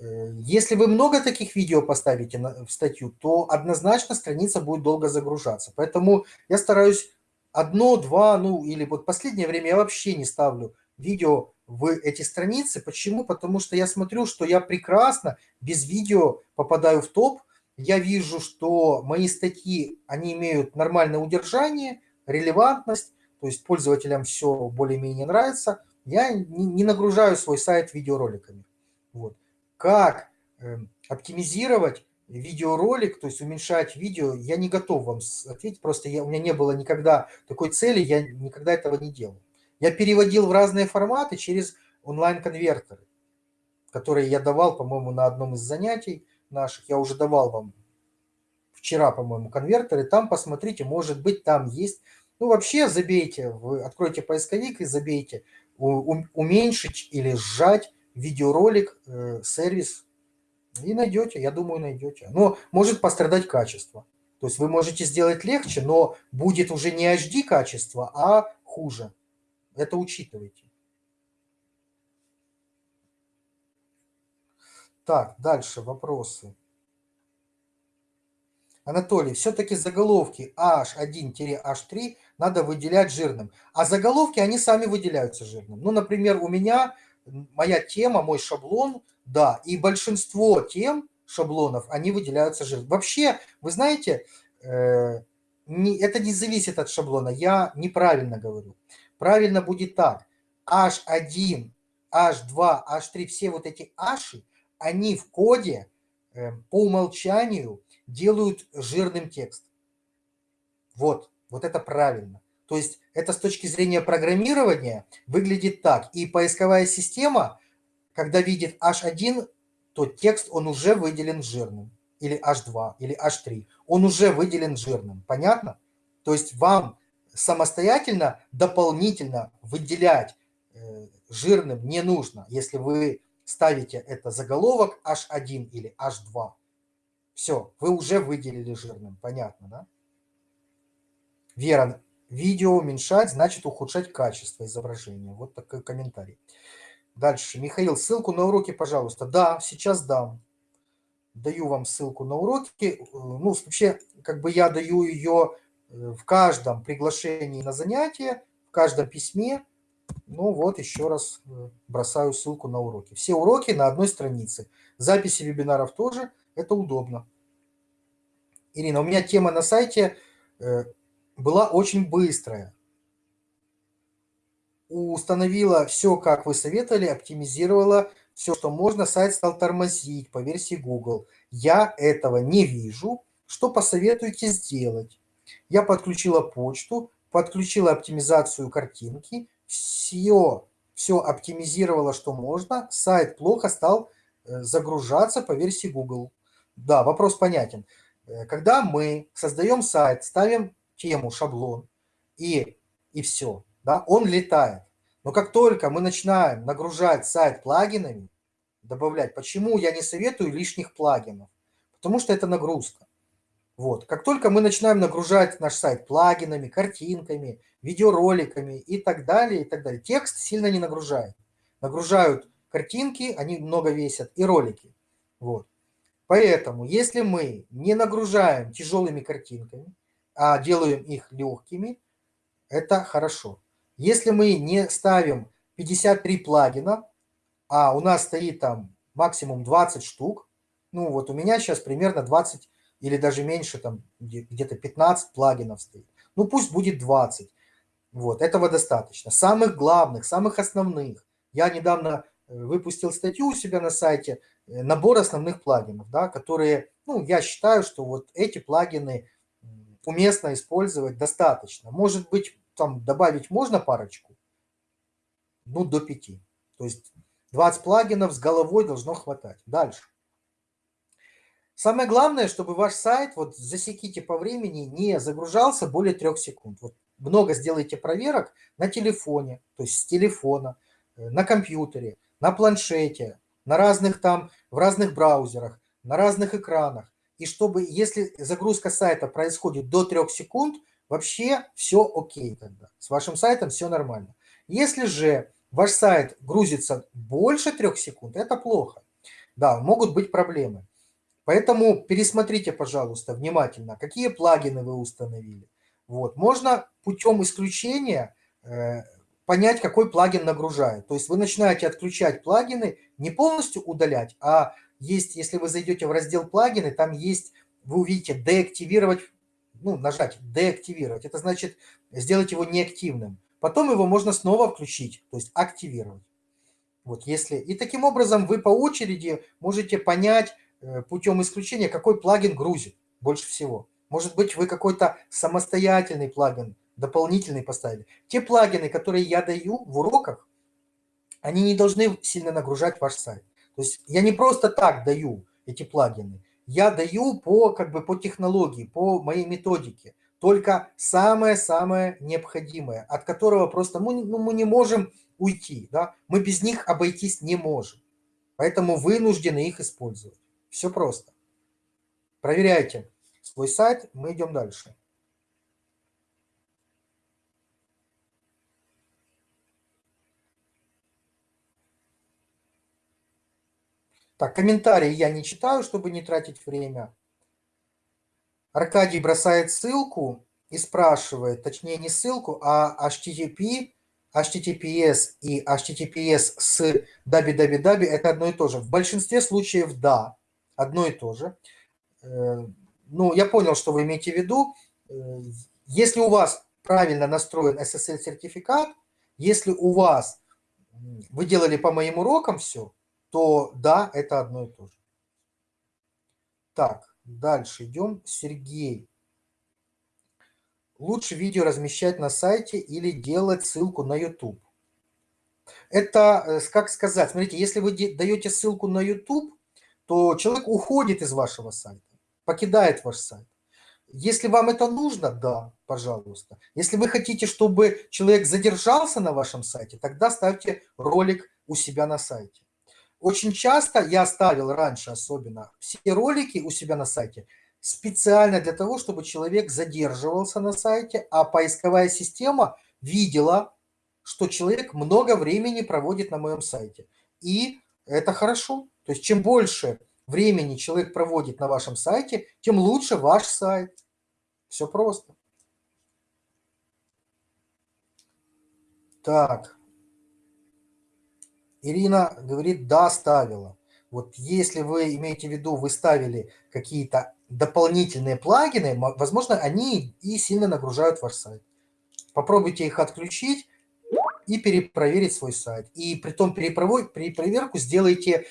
Э, если вы много таких видео поставите в статью, то однозначно страница будет долго загружаться. Поэтому я стараюсь одно, два, ну или вот последнее время я вообще не ставлю видео в эти страницы. Почему? Потому что я смотрю, что я прекрасно без видео попадаю в топ. Я вижу, что мои статьи, они имеют нормальное удержание, релевантность, то есть пользователям все более-менее нравится. Я не нагружаю свой сайт видеороликами. Вот как эм, оптимизировать видеоролик, то есть уменьшать видео, я не готов вам ответить, просто я, у меня не было никогда такой цели, я никогда этого не делал. Я переводил в разные форматы через онлайн-конвертеры, которые я давал, по-моему, на одном из занятий наших, я уже давал вам вчера, по-моему, конвертеры, там посмотрите, может быть, там есть, ну, вообще забейте, вы откройте поисковик и забейте, уменьшить или сжать видеоролик, э, сервис, и найдете, я думаю, найдете. Но может пострадать качество. То есть вы можете сделать легче, но будет уже не HD качество, а хуже. Это учитывайте. Так, дальше вопросы. Анатолий, все-таки заголовки H1-H3 надо выделять жирным. А заголовки, они сами выделяются жирным. Ну, например, у меня моя тема, мой шаблон, да, и большинство тем, шаблонов, они выделяются жиром. Вообще, вы знаете, э, не, это не зависит от шаблона, я неправильно говорю. Правильно будет так. H1, H2, H3, все вот эти H, они в коде э, по умолчанию делают жирным текст. Вот, вот это правильно. То есть это с точки зрения программирования выглядит так. И поисковая система, когда видит H1, то текст он уже выделен жирным. Или H2, или H3. Он уже выделен жирным. Понятно? То есть вам самостоятельно, дополнительно выделять э, жирным не нужно, если вы ставите это заголовок H1 или H2. Все, вы уже выделили жирным. Понятно, да? Вера, Видео уменьшать значит ухудшать качество изображения. Вот такой комментарий. Дальше. Михаил, ссылку на уроки, пожалуйста. Да, сейчас дам. Даю вам ссылку на уроки. Ну, вообще, как бы я даю ее э, в каждом приглашении на занятие, в каждом письме. Ну вот, еще раз э, бросаю ссылку на уроки. Все уроки на одной странице. Записи вебинаров тоже. Это удобно. Ирина, у меня тема на сайте э, была очень быстрая. Установила все, как вы советовали, оптимизировала все, что можно. Сайт стал тормозить по версии Google. Я этого не вижу. Что посоветуете сделать? Я подключила почту, подключила оптимизацию картинки, все, все оптимизировала, что можно. Сайт плохо стал э, загружаться по версии Google. Да, вопрос понятен. Э, когда мы создаем сайт, ставим тему, шаблон, и, и все. Да? Он летает. Но как только мы начинаем нагружать сайт плагинами, добавлять, почему я не советую лишних плагинов? потому что это нагрузка. Вот. Как только мы начинаем нагружать наш сайт плагинами, картинками, видеороликами и так далее, и так далее, текст сильно не нагружает. Нагружают картинки, они много весят, и ролики. Вот. Поэтому, если мы не нагружаем тяжелыми картинками, а делаем их легкими, это хорошо. Если мы не ставим 53 плагина, а у нас стоит там максимум 20 штук, ну вот у меня сейчас примерно 20 или даже меньше, там где-то 15 плагинов стоит. Ну пусть будет 20. Вот, этого достаточно. Самых главных, самых основных. Я недавно э, выпустил статью у себя на сайте, э, набор основных плагинов, да, которые, ну, я считаю, что вот эти плагины уместно использовать достаточно. Может быть, там добавить можно парочку? Ну, до 5. То есть 20 плагинов с головой должно хватать. Дальше. Самое главное, чтобы ваш сайт, вот засеките по времени, не загружался более трех секунд. Вот много сделайте проверок на телефоне, то есть с телефона, э, на компьютере, на планшете, на разных там, в разных браузерах, на разных экранах. И чтобы, если загрузка сайта происходит до трех секунд, вообще все окей тогда. С вашим сайтом все нормально. Если же ваш сайт грузится больше трех секунд, это плохо. Да, могут быть проблемы. Поэтому пересмотрите, пожалуйста, внимательно, какие плагины вы установили. Вот. Можно путем исключения э, понять, какой плагин нагружает. То есть вы начинаете отключать плагины, не полностью удалять, а есть, если вы зайдете в раздел плагины, там есть, вы увидите деактивировать, ну, нажать деактивировать. Это значит сделать его неактивным. Потом его можно снова включить, то есть активировать. Вот если... И таким образом вы по очереди можете понять, Э, путем исключения, какой плагин грузит больше всего. Может быть, вы какой-то самостоятельный плагин дополнительный поставили. Те плагины, которые я даю в уроках, они не должны сильно нагружать ваш сайт. То есть я не просто так даю эти плагины. Я даю по, как бы, по технологии, по моей методике. Только самое-самое необходимое, от которого просто мы, ну, мы не можем уйти. Да? Мы без них обойтись не можем. Поэтому вынуждены их использовать. Все просто. Проверяйте свой сайт, мы идем дальше. Так, комментарии я не читаю, чтобы не тратить время. Аркадий бросает ссылку и спрашивает, точнее не ссылку, а HTTP, HTTPS и HTTPS с www – это одно и то же. В большинстве случаев – да одно и то же. Э, ну, я понял, что вы имеете в виду. Э, если у вас правильно настроен SSL-сертификат, если у вас вы делали по моим урокам все, то да, это одно и то же. Так, дальше идем. Сергей. Лучше видео размещать на сайте или делать ссылку на YouTube. Это, э, как сказать, смотрите, если вы даете ссылку на YouTube, то человек уходит из вашего сайта, покидает ваш сайт. Если вам это нужно, да, пожалуйста. Если вы хотите, чтобы человек задержался на вашем сайте, тогда ставьте ролик у себя на сайте. Очень часто я ставил раньше особенно все ролики у себя на сайте специально для того, чтобы человек задерживался на сайте, а поисковая система видела, что человек много времени проводит на моем сайте. И это хорошо. То есть чем больше времени человек проводит на вашем сайте, тем лучше ваш сайт. Все просто. Так. Ирина говорит, да, ставила. Вот если вы имеете в виду, вы ставили какие-то дополнительные плагины, возможно, они и сильно нагружают ваш сайт. Попробуйте их отключить и перепроверить свой сайт. И при том перепроверку сделайте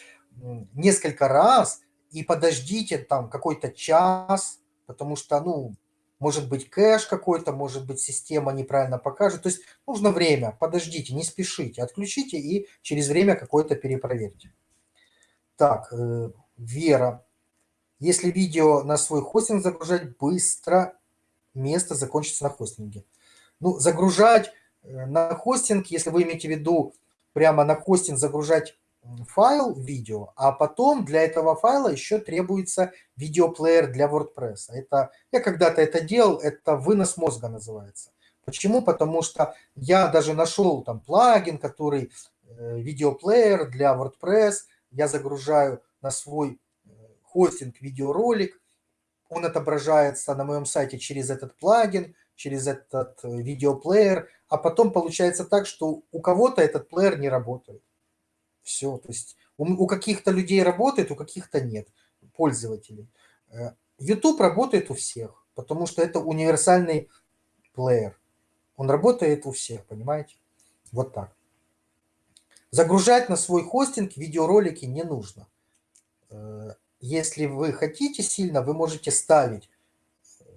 несколько раз и подождите там какой-то час, потому что, ну, может быть кэш какой-то, может быть система неправильно покажет. То есть нужно время, подождите, не спешите, отключите и через время какое-то перепроверьте. Так, э, Вера. Если видео на свой хостинг загружать быстро, место закончится на хостинге. Ну, загружать э, на хостинг, если вы имеете в виду прямо на хостинг загружать файл видео, а потом для этого файла еще требуется видеоплеер для WordPress. Это, я когда-то это делал, это вынос мозга называется. Почему? Потому что я даже нашел там плагин, который э, видеоплеер для WordPress, я загружаю на свой э, хостинг видеоролик, он отображается на моем сайте через этот плагин, через этот э, видеоплеер, а потом получается так, что у кого-то этот плеер не работает. Все, то есть у, у каких-то людей работает, у каких-то нет, пользователей. Э, YouTube работает у всех, потому что это универсальный плеер. Он работает у всех, понимаете? Вот так. Загружать на свой хостинг видеоролики не нужно. Э, если вы хотите сильно, вы можете ставить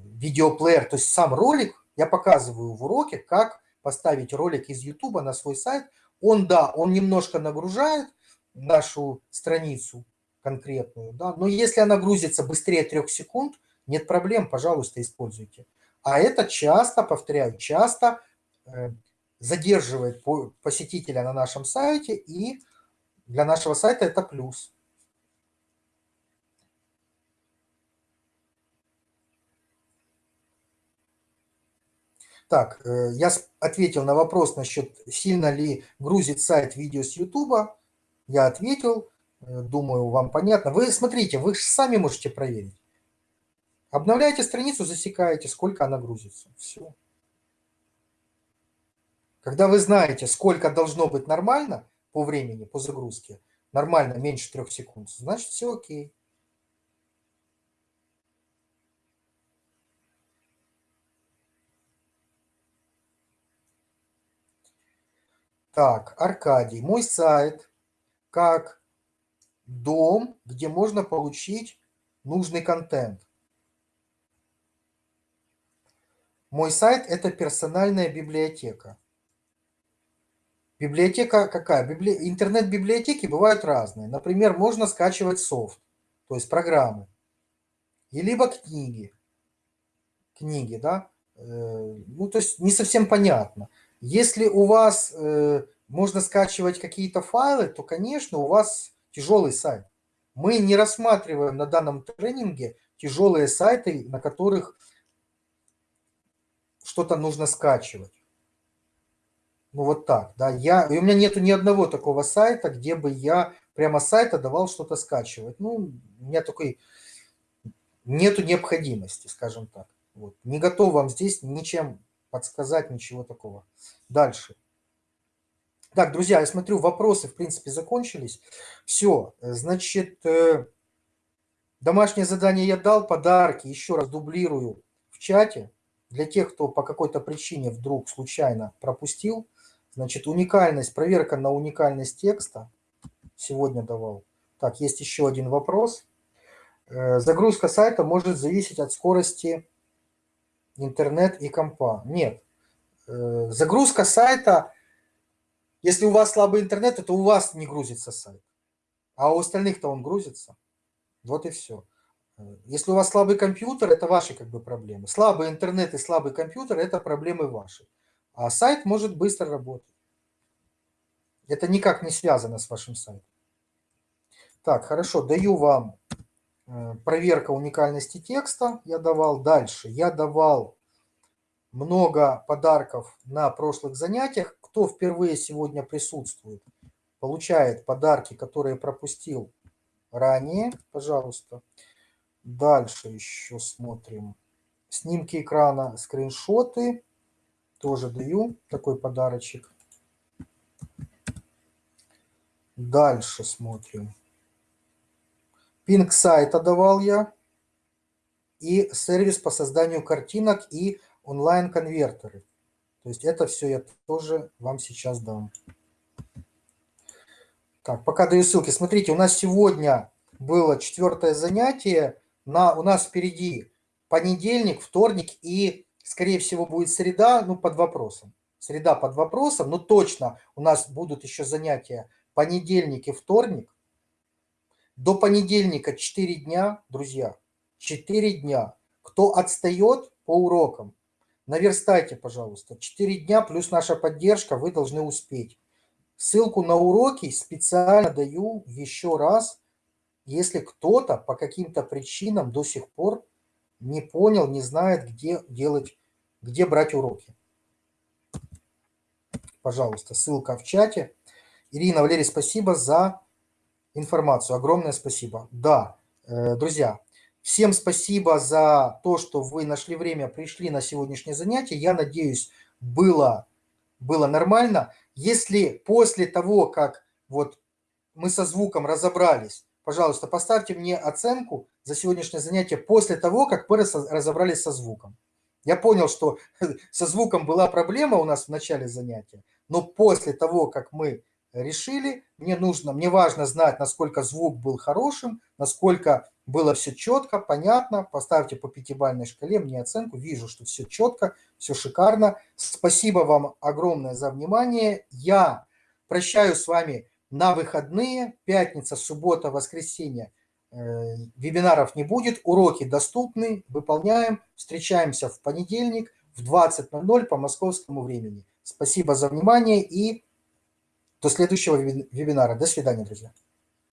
видеоплеер, то есть сам ролик, я показываю в уроке, как поставить ролик из YouTube на свой сайт. Он, да, он немножко нагружает нашу страницу конкретную, да, но если она грузится быстрее трех секунд, нет проблем, пожалуйста, используйте. А это часто, повторяю, часто э, задерживает посетителя на нашем сайте, и для нашего сайта это плюс. Так, э, я ответил на вопрос насчет, сильно ли грузит сайт видео с YouTube. Я ответил, э, думаю, вам понятно. Вы смотрите, вы же сами можете проверить. Обновляете страницу, засекаете, сколько она грузится. Все. Когда вы знаете, сколько должно быть нормально по времени, по загрузке, нормально меньше трех секунд, значит все окей. Так, Аркадий, мой сайт как дом, где можно получить нужный контент. Мой сайт – это персональная библиотека. Библиотека какая? Библи... Интернет-библиотеки бывают разные. Например, можно скачивать софт, то есть программы, и либо книги. Книги, да? Э, ну, то есть не совсем понятно. Если у вас э, можно скачивать какие-то файлы, то, конечно, у вас тяжелый сайт. Мы не рассматриваем на данном тренинге тяжелые сайты, на которых что-то нужно скачивать. Ну вот так, да. Я, и у меня нету ни одного такого сайта, где бы я прямо с сайта давал что-то скачивать. Ну, у меня такой нету необходимости, скажем так. Вот. Не готов вам здесь ничем подсказать, ничего такого. Дальше. Так, друзья, я смотрю, вопросы, в принципе, закончились. Все, значит, э, домашнее задание я дал, подарки, еще раз дублирую в чате. Для тех, кто по какой-то причине вдруг случайно пропустил, значит, уникальность, проверка на уникальность текста сегодня давал. Так, есть еще один вопрос. Э, загрузка сайта может зависеть от скорости интернет и компа. Нет. Э, загрузка сайта, если у вас слабый интернет, то у вас не грузится сайт. А у остальных-то он грузится. Вот и все. Э, если у вас слабый компьютер, это ваши как бы проблемы. Слабый интернет и слабый компьютер – это проблемы ваши. А сайт может быстро работать. Это никак не связано с вашим сайтом. Так, хорошо, даю вам проверка уникальности текста я давал. Дальше я давал много подарков на прошлых занятиях. Кто впервые сегодня присутствует, получает подарки, которые пропустил ранее, пожалуйста. Дальше еще смотрим. Снимки экрана, скриншоты. Тоже даю такой подарочек. Дальше смотрим. Пинг сайта давал я. И сервис по созданию картинок и онлайн-конвертеры. То есть это все я тоже вам сейчас дам. Так, пока даю ссылки. Смотрите, у нас сегодня было четвертое занятие. На, у нас впереди понедельник, вторник и, скорее всего, будет среда, ну, под вопросом. Среда под вопросом, но точно у нас будут еще занятия понедельник и вторник. До понедельника 4 дня, друзья, 4 дня. Кто отстает по урокам, наверстайте, пожалуйста. 4 дня плюс наша поддержка, вы должны успеть. Ссылку на уроки специально даю еще раз, если кто-то по каким-то причинам до сих пор не понял, не знает, где делать, где брать уроки. Пожалуйста, ссылка в чате. Ирина, Валерий, спасибо за информацию. Огромное спасибо. Да, э, друзья, всем спасибо за то, что вы нашли время, пришли на сегодняшнее занятие. Я надеюсь, было, было нормально. Если после того, как вот мы со звуком разобрались, пожалуйста, поставьте мне оценку за сегодняшнее занятие после того, как мы разобрались со звуком. Я понял, что со звуком была проблема у нас в начале занятия, но после того, как мы решили, мне нужно, мне важно знать, насколько звук был хорошим, насколько было все четко, понятно. Поставьте по пятибалльной шкале мне оценку. Вижу, что все четко, все шикарно. Спасибо вам огромное за внимание. Я прощаюсь с вами на выходные. Пятница, суббота, воскресенье. Э, вебинаров не будет. Уроки доступны. Выполняем. Встречаемся в понедельник в 20.00 по московскому времени. Спасибо за внимание и до следующего вебинара. До свидания, друзья.